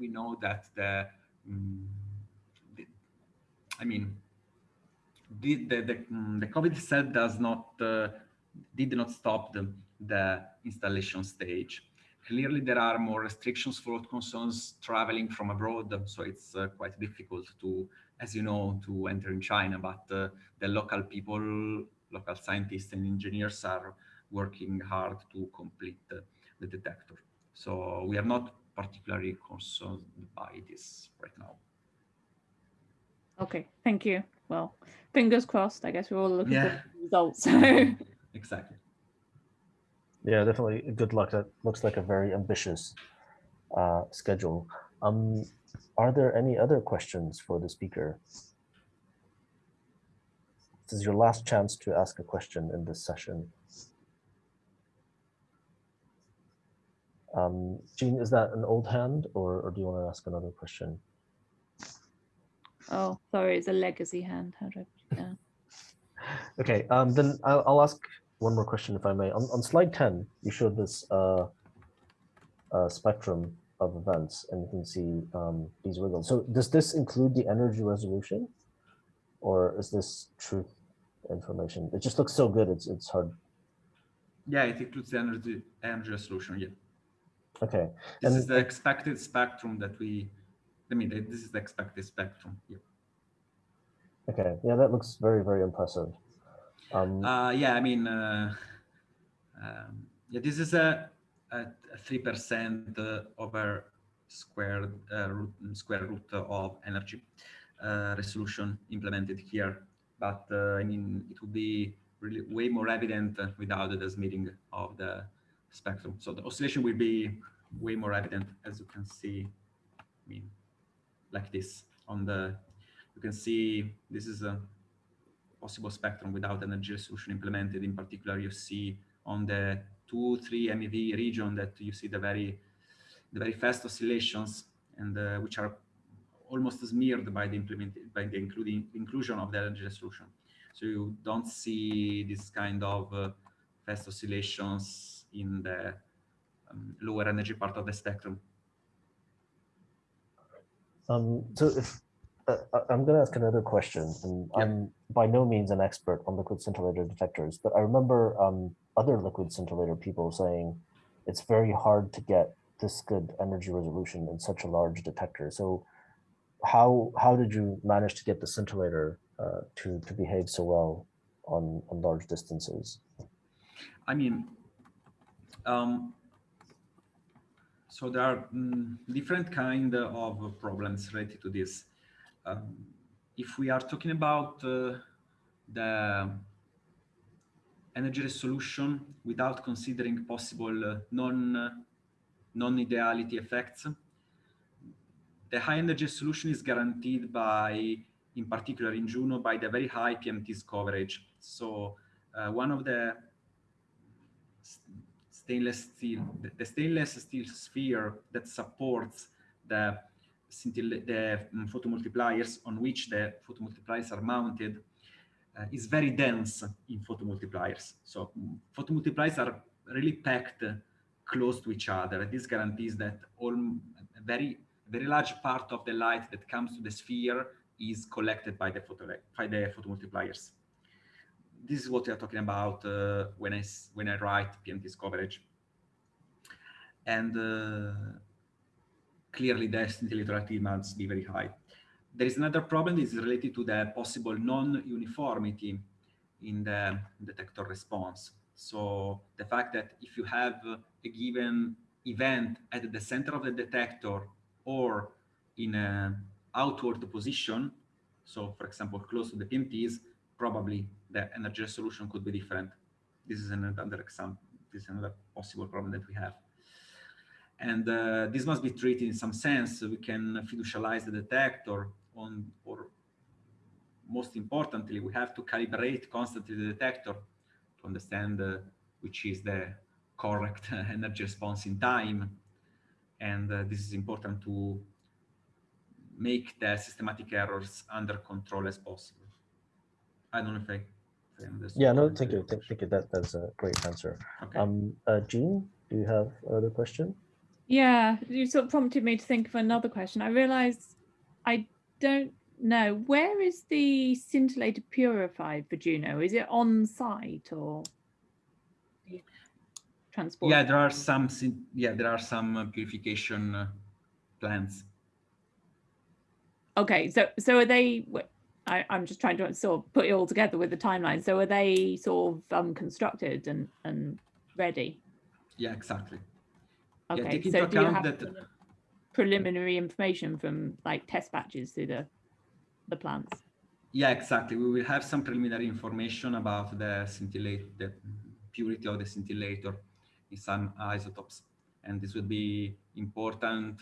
[SPEAKER 9] we know that the, um, the I mean, the the the, mm, the COVID itself does not uh, did not stop the the installation stage. Clearly, there are more restrictions for what concerns traveling from abroad, so it's uh, quite difficult to, as you know, to enter in China, but uh, the local people, local scientists and engineers are working hard to complete the, the detector. So we are not particularly concerned by this right now.
[SPEAKER 10] Okay, thank you. Well, fingers crossed. I guess we're all looking
[SPEAKER 9] yeah.
[SPEAKER 10] for results.
[SPEAKER 9] Exactly.
[SPEAKER 1] Yeah, definitely. Good luck. That looks like a very ambitious uh, schedule. Um, are there any other questions for the speaker? This is your last chance to ask a question in this session. Um, Jean, is that an old hand or, or do you want to ask another question?
[SPEAKER 10] Oh, sorry, it's a legacy hand. How do I put it down?
[SPEAKER 1] Okay, um, then I'll, I'll ask one more question if I may. On, on slide 10, you showed this uh, uh, spectrum of events and you can see um, these wiggles. So does this include the energy resolution or is this truth information? It just looks so good. It's, it's hard.
[SPEAKER 9] Yeah, it includes the energy, energy resolution. Yeah.
[SPEAKER 1] Okay.
[SPEAKER 9] This
[SPEAKER 1] And-
[SPEAKER 9] is the expected spectrum that we, I mean, this is the expected spectrum. Yeah.
[SPEAKER 1] Okay. Yeah, that looks very, very impressive. Um,
[SPEAKER 9] Uh, yeah, I mean, uh, um, yeah, this is a three percent over square uh, root, square root of energy uh, resolution implemented here. But uh, I mean, it would be really way more evident without the smithing of the spectrum. So the oscillation will be way more evident, as you can see. I mean, like this on the, you can see this is a possible spectrum without energy resolution implemented. In particular, you see on the 2, 3 MeV region that you see the very, the very fast oscillations and uh, which are almost smeared by the implement by the including inclusion of the energy resolution. So you don't see this kind of uh, fast oscillations in the um, lower energy part of the spectrum.
[SPEAKER 1] Um, so if uh, I- I'm going to ask another question, and. I'm by no means an expert on liquid scintillator detectors, but I remember um, other liquid scintillator people saying it's very hard to get this good energy resolution in such a large detector. So how how did you manage to get the scintillator uh, to to behave so well on on large distances?
[SPEAKER 9] I mean, um, so there are mm, different kind of problems related to this. Um, if we are talking about uh, the energy resolution without considering possible uh, non non-ideality effects, the high energy solution is guaranteed by, in particular in Juno, by the very high PMT's coverage. So uh, one of the stainless steel, the, stainless steel sphere that supports the the mm, photomultipliers on which the photomultipliers are mounted uh, is very dense in photomultipliers. So mm, photomultipliers are really packed close to each other. This guarantees that all very very large part of the light that comes to the sphere is collected by the photo by the photomultipliers. This is what we are talking about uh, when I when I write PMT's coverage. And uh, clearly the scintillator must be very high. There is another problem that is related to the possible non-uniformity in the detector response. So the fact that if you have a given event at the center of the detector or in an outward position, so for example, close to the PMTs, probably the energy resolution could be different. This is another example. This is another possible problem that we have. And uh, this must be treated in some sense. We can fiducialize the detector on, or most importantly, we have to calibrate constantly the detector to understand uh, which is the correct energy response in time. And uh, this is important to make the systematic errors under control as possible. I don't know if I, if
[SPEAKER 1] Yeah, no, thank you. Thank, thank you. That that's a great answer.
[SPEAKER 9] Okay.
[SPEAKER 1] Um, uh, Jean, do you have another question?
[SPEAKER 10] Yeah, you sort of prompted me to think of another question. I realize I don't know where is the scintillator purified for Juno? Is it on site or transport?
[SPEAKER 9] Yeah, there are some. Yeah, there are some uh, purification uh, plants.
[SPEAKER 10] Okay, so so are they? I, I'm just trying to sort of put it all together with the timeline. So are they sort of um, constructed and and ready?
[SPEAKER 9] Yeah, exactly. Yeah,
[SPEAKER 10] Okay,
[SPEAKER 9] take into
[SPEAKER 10] so do you have
[SPEAKER 9] that-
[SPEAKER 10] preliminary information from like test batches through the the plants?
[SPEAKER 9] Yeah, exactly. We will have some preliminary information about the scintillate, the purity of the scintillator in some isotopes. And this would be important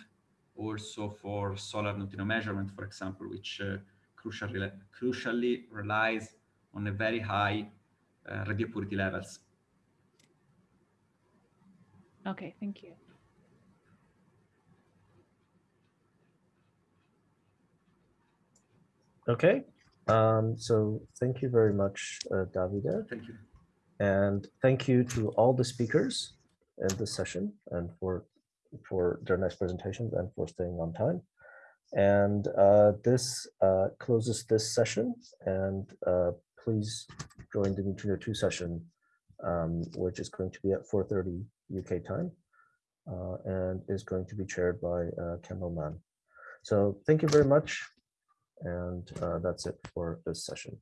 [SPEAKER 9] also for solar neutrino measurement, for example, which uh, crucially, crucially relies on a very high uh, radio purity levels.
[SPEAKER 10] Okay, thank you.
[SPEAKER 1] Okay, um, so thank you very much, uh, Davide.
[SPEAKER 9] Thank you.
[SPEAKER 1] And thank you to all the speakers in this session and for, for their nice presentations and for staying on time. And uh, this uh, closes this session and uh, please join the Neutrino 2 session, um, which is going to be at 4.30 UK time uh, and is going to be chaired by uh, Kendall Mahn. So thank you very much. And uh, that's it for this session.